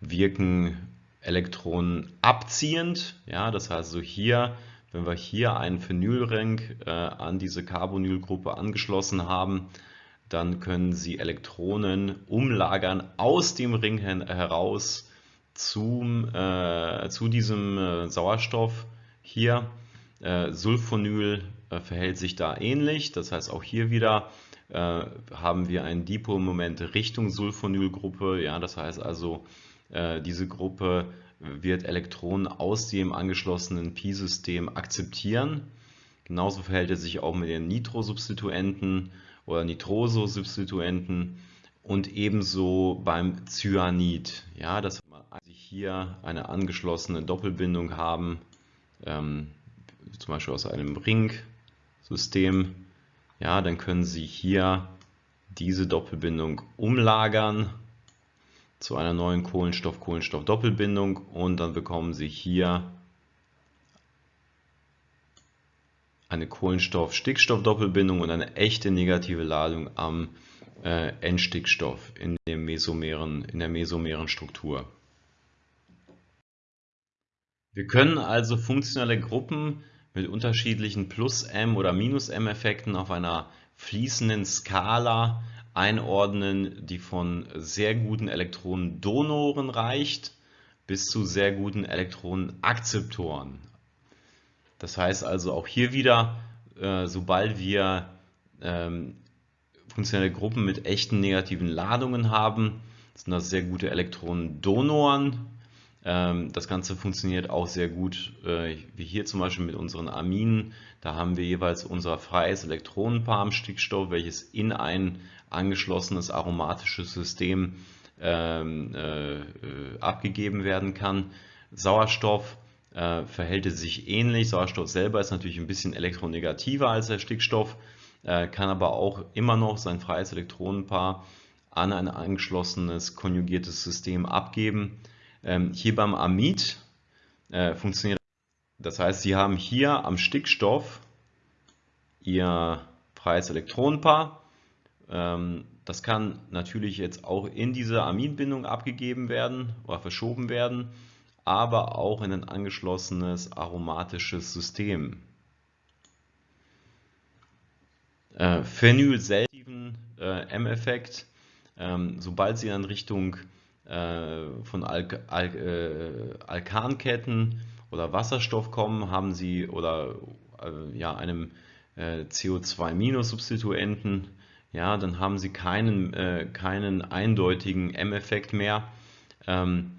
Speaker 1: wirken Elektronen abziehend. Ja, das heißt, so hier, wenn wir hier einen Phenylring äh, an diese Carbonylgruppe angeschlossen haben, dann können Sie Elektronen umlagern aus dem Ring heraus zum, äh, zu diesem äh, Sauerstoff hier. Äh, Sulfonyl äh, verhält sich da ähnlich, das heißt auch hier wieder äh, haben wir ein Dipolmoment Richtung Sulfonylgruppe, ja, das heißt also diese Gruppe wird Elektronen aus dem angeschlossenen Pi-System akzeptieren. Genauso verhält es sich auch mit den Nitrosubstituenten oder Nitrososubstituenten und ebenso beim Cyanid. Ja, dass wir hier eine angeschlossene Doppelbindung haben, ähm, zum Beispiel aus einem Ringsystem, ja, dann können Sie hier diese Doppelbindung umlagern zu einer neuen Kohlenstoff-Kohlenstoff-Doppelbindung und dann bekommen Sie hier eine Kohlenstoff-Stickstoff-Doppelbindung und eine echte negative Ladung am äh, N-Stickstoff in, in der mesomeren Struktur. Wir können also funktionelle Gruppen mit unterschiedlichen Plus-M- oder Minus-M-Effekten auf einer fließenden Skala einordnen, die von sehr guten Elektronendonoren reicht bis zu sehr guten Elektronenakzeptoren. Das heißt also auch hier wieder, äh, sobald wir ähm, funktionelle Gruppen mit echten negativen Ladungen haben, sind das sehr gute Elektronendonoren. Ähm, das Ganze funktioniert auch sehr gut, äh, wie hier zum Beispiel mit unseren Aminen. Da haben wir jeweils unser freies Elektronenpaar am Stickstoff, welches in ein angeschlossenes aromatisches System ähm, äh, abgegeben werden kann. Sauerstoff äh, verhält es sich ähnlich. Sauerstoff selber ist natürlich ein bisschen elektronegativer als der Stickstoff, kann aber auch immer noch sein freies Elektronenpaar an ein angeschlossenes konjugiertes System abgeben. Ähm, hier beim Amid äh, funktioniert das heißt, Sie haben hier am Stickstoff Ihr freies Elektronenpaar. Ähm, das kann natürlich jetzt auch in diese Amidbindung abgegeben werden oder verschoben werden aber auch in ein angeschlossenes aromatisches System. Äh, Phenylselektiven äh, M-Effekt, ähm, sobald Sie in Richtung von Al Al äh, Alkanketten oder Wasserstoff kommen, haben Sie oder äh, ja, einem äh, CO2-Substituenten, ja, dann haben Sie keinen, äh, keinen eindeutigen M-Effekt mehr. Ähm,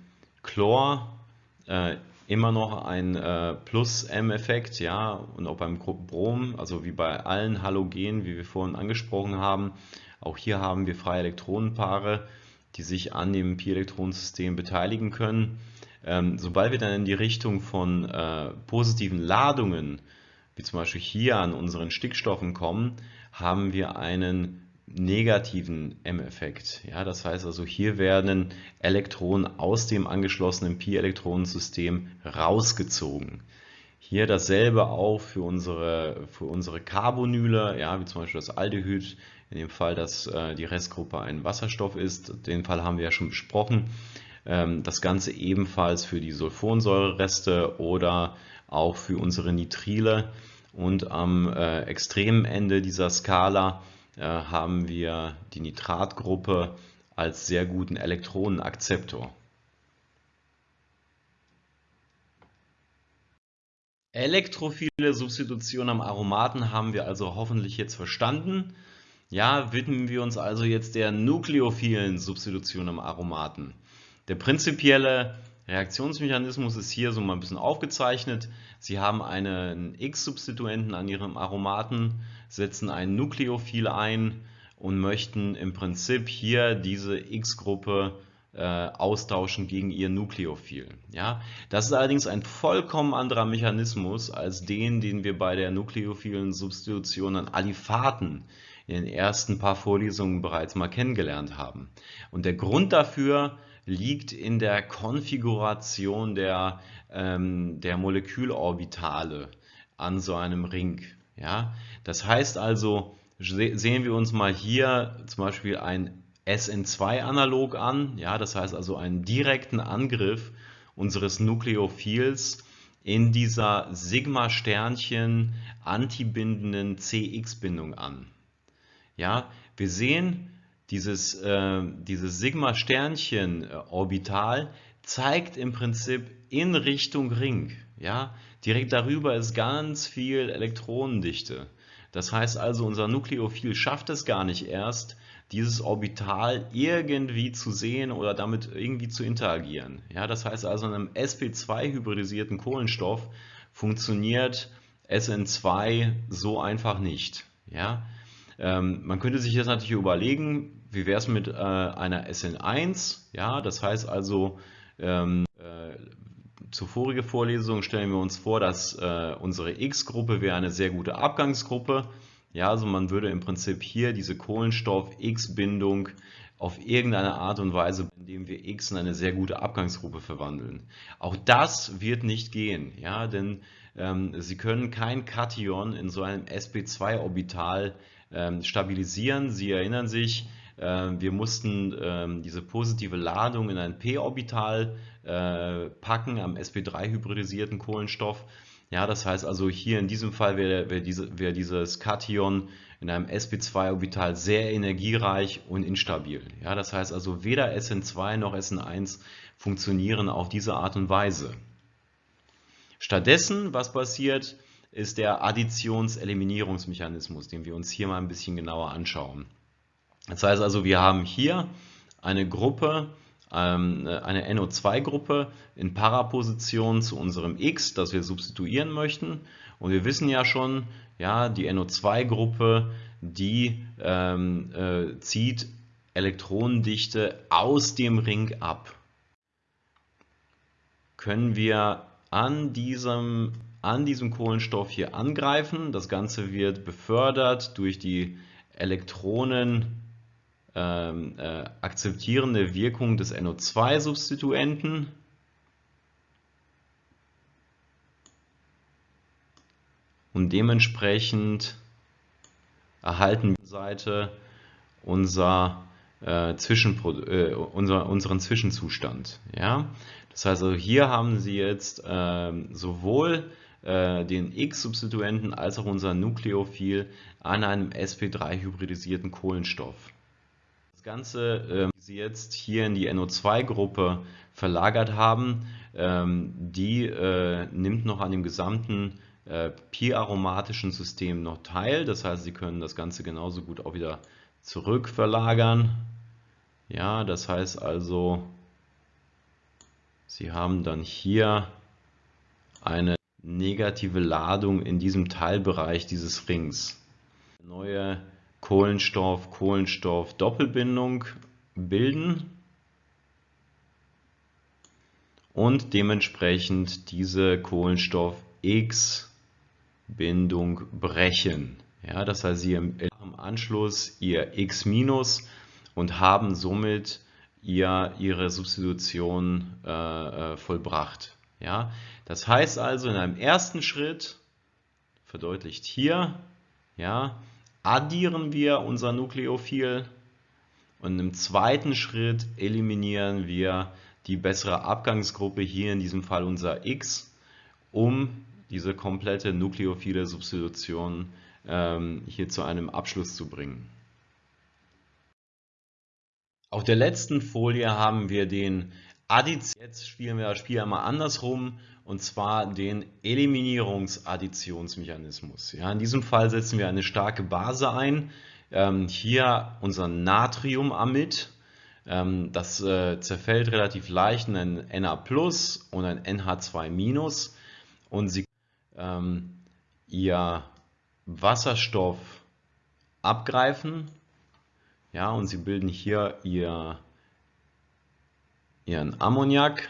Speaker 1: Chlor äh, immer noch ein äh, Plus-M-Effekt, ja, und auch beim Brom, also wie bei allen Halogenen, wie wir vorhin angesprochen haben, auch hier haben wir freie Elektronenpaare, die sich an dem Pi-Elektronensystem beteiligen können. Ähm, sobald wir dann in die Richtung von äh, positiven Ladungen, wie zum Beispiel hier an unseren Stickstoffen kommen, haben wir einen negativen M-Effekt. Ja, das heißt also, hier werden Elektronen aus dem angeschlossenen Pi-Elektronensystem rausgezogen. Hier dasselbe auch für unsere, für unsere Carbonyle, ja, wie zum Beispiel das Aldehyd, in dem Fall, dass äh, die Restgruppe ein Wasserstoff ist. Den Fall haben wir ja schon besprochen. Ähm, das Ganze ebenfalls für die Sulfonsäurereste oder auch für unsere Nitrile. Und am äh, extremen Ende dieser Skala äh, haben wir die Nitratgruppe als sehr guten Elektronenakzeptor. Elektrophile Substitution am Aromaten haben wir also hoffentlich jetzt verstanden. Ja, widmen wir uns also jetzt der nukleophilen Substitution am Aromaten. Der prinzipielle Reaktionsmechanismus ist hier so mal ein bisschen aufgezeichnet. Sie haben einen X-Substituenten an Ihrem Aromaten, setzen ein Nukleophil ein und möchten im Prinzip hier diese X-Gruppe äh, austauschen gegen ihr Nukleophil. Ja? Das ist allerdings ein vollkommen anderer Mechanismus als den, den wir bei der nukleophilen Substitution an Aliphaten in den ersten paar Vorlesungen bereits mal kennengelernt haben. Und der Grund dafür liegt in der Konfiguration der, ähm, der Molekülorbitale an so einem Ring. Ja? Das heißt also, sehen wir uns mal hier zum Beispiel ein SN2-Analog an, ja, das heißt also einen direkten Angriff unseres Nukleophils in dieser Sigma-Sternchen antibindenden CX-Bindung an. Ja, wir sehen, dieses, äh, dieses Sigma-Sternchen-Orbital zeigt im Prinzip in Richtung Ring. Ja? Direkt darüber ist ganz viel Elektronendichte. Das heißt also, unser Nukleophil schafft es gar nicht erst, dieses Orbital irgendwie zu sehen oder damit irgendwie zu interagieren. Ja, das heißt also, in einem sp2-hybridisierten Kohlenstoff funktioniert SN2 so einfach nicht. Ja? Ähm, man könnte sich jetzt natürlich überlegen, wie wäre es mit äh, einer SN1? Ja, das heißt also, ähm, äh, zur vorigen Vorlesung stellen wir uns vor, dass äh, unsere X-Gruppe wäre eine sehr gute Abgangsgruppe. Ja, also man würde im Prinzip hier diese Kohlenstoff-X-Bindung auf irgendeine Art und Weise, indem wir X in eine sehr gute Abgangsgruppe verwandeln. Auch das wird nicht gehen, ja, denn ähm, Sie können kein Kation in so einem sp2-Orbital ähm, stabilisieren. Sie erinnern sich, äh, wir mussten ähm, diese positive Ladung in ein p-Orbital äh, packen am sp3-hybridisierten Kohlenstoff. Ja, das heißt also hier in diesem Fall wäre, wäre, diese, wäre dieses Kation in einem sp2-Orbital sehr energiereich und instabil. Ja, das heißt also weder SN2 noch SN1 funktionieren auf diese Art und Weise. Stattdessen, was passiert, ist der Additions-Eliminierungsmechanismus, den wir uns hier mal ein bisschen genauer anschauen. Das heißt also, wir haben hier eine Gruppe, ähm, eine NO2-Gruppe in Paraposition zu unserem X, das wir substituieren möchten. Und wir wissen ja schon, ja, die NO2-Gruppe, die ähm, äh, zieht Elektronendichte aus dem Ring ab. Können wir an diesem, an diesem Kohlenstoff hier angreifen. Das Ganze wird befördert durch die Elektronen ähm, äh, akzeptierende Wirkung des NO2-Substituenten. Und dementsprechend erhalten wir Seite unser, äh, Zwischenpro äh, unser, unseren Zwischenzustand. Ja? Das heißt, also hier haben Sie jetzt äh, sowohl äh, den X-Substituenten als auch unser Nukleophil an einem sp3-hybridisierten Kohlenstoff. Das Ganze, äh, Sie jetzt hier in die NO2-Gruppe verlagert haben, ähm, die äh, nimmt noch an dem gesamten äh, pi-aromatischen System noch teil. Das heißt, Sie können das Ganze genauso gut auch wieder zurück verlagern. Ja, das heißt also, Sie haben dann hier eine negative Ladung in diesem Teilbereich dieses Rings. Neue Kohlenstoff-Kohlenstoff-Doppelbindung bilden und dementsprechend diese Kohlenstoff-X-Bindung brechen. Ja, das heißt, Sie im Anschluss Ihr X- und haben somit ihr, ihre Substitution äh, äh, vollbracht. Ja? Das heißt also, in einem ersten Schritt, verdeutlicht hier, ja, addieren wir unser Nukleophil und im zweiten Schritt eliminieren wir die bessere Abgangsgruppe, hier in diesem Fall unser X, um diese komplette nukleophile Substitution ähm, hier zu einem Abschluss zu bringen. Auf der letzten Folie haben wir den Addition, jetzt spielen wir das Spiel einmal andersrum und zwar den Eliminierungsadditionsmechanismus. Ja, in diesem Fall setzen wir eine starke Base ein, ähm, hier unser Natriumamid, ähm, das äh, zerfällt relativ leicht in ein Na und ein NH2 und Sie ähm, Ihr Wasserstoff abgreifen ja, und sie bilden hier ihr, ihren Ammoniak.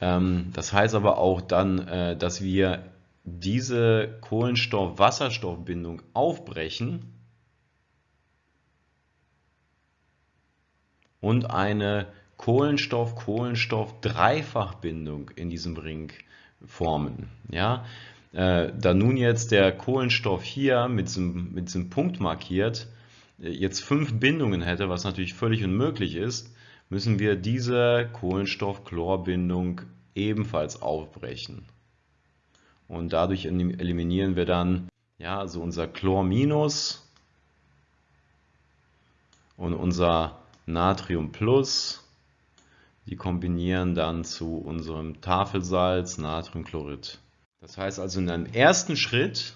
Speaker 1: Ähm, das heißt aber auch dann, äh, dass wir diese Kohlenstoff-Wasserstoffbindung aufbrechen und eine Kohlenstoff-Kohlenstoff-Dreifachbindung in diesem Ring formen. Ja? Äh, da nun jetzt der Kohlenstoff hier mit diesem, mit diesem Punkt markiert, jetzt fünf Bindungen hätte, was natürlich völlig unmöglich ist, müssen wir diese Kohlenstoff-Chlor-Bindung ebenfalls aufbrechen. Und dadurch eliminieren wir dann ja, also unser Chlor- und unser Natrium Plus. Die kombinieren dann zu unserem Tafelsalz Natriumchlorid. Das heißt also in einem ersten Schritt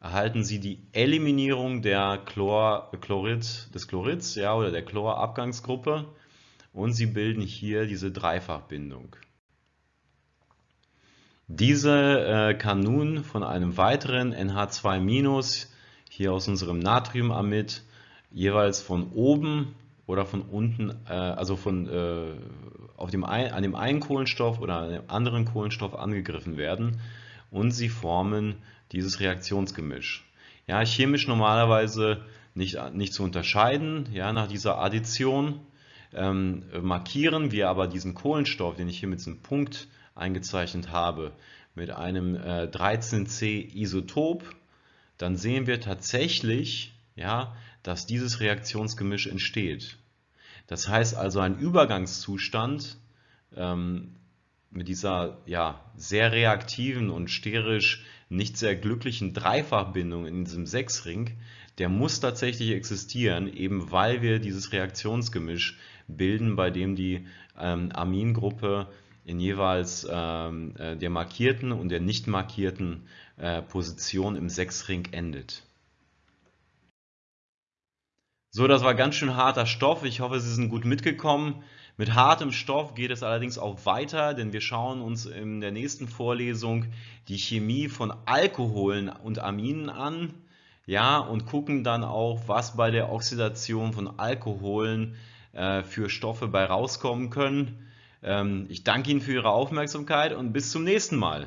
Speaker 1: erhalten Sie die Eliminierung der Chlor, Chlorid, des Chlorids ja, oder der Chlorabgangsgruppe und Sie bilden hier diese Dreifachbindung. Diese äh, kann nun von einem weiteren NH2- hier aus unserem Natriumamid jeweils von oben oder von unten, äh, also von, äh, auf dem ein, an dem einen Kohlenstoff oder an dem anderen Kohlenstoff angegriffen werden und sie formen dieses Reaktionsgemisch. Ja, chemisch normalerweise nicht, nicht zu unterscheiden, ja, nach dieser Addition ähm, markieren wir aber diesen Kohlenstoff, den ich hier mit diesem Punkt eingezeichnet habe, mit einem äh, 13C-Isotop, dann sehen wir tatsächlich, ja, dass dieses Reaktionsgemisch entsteht. Das heißt also ein Übergangszustand ähm, mit dieser ja, sehr reaktiven und sterisch nicht sehr glücklichen Dreifachbindung in diesem Sechsring, der muss tatsächlich existieren, eben weil wir dieses Reaktionsgemisch bilden, bei dem die ähm, Amingruppe in jeweils ähm, äh, der markierten und der nicht markierten äh, Position im Sechsring endet. So, das war ganz schön harter Stoff. Ich hoffe, Sie sind gut mitgekommen. Mit hartem Stoff geht es allerdings auch weiter, denn wir schauen uns in der nächsten Vorlesung die Chemie von Alkoholen und Aminen an ja, und gucken dann auch, was bei der Oxidation von Alkoholen äh, für Stoffe bei rauskommen können. Ähm, ich danke Ihnen für Ihre Aufmerksamkeit und bis zum nächsten Mal.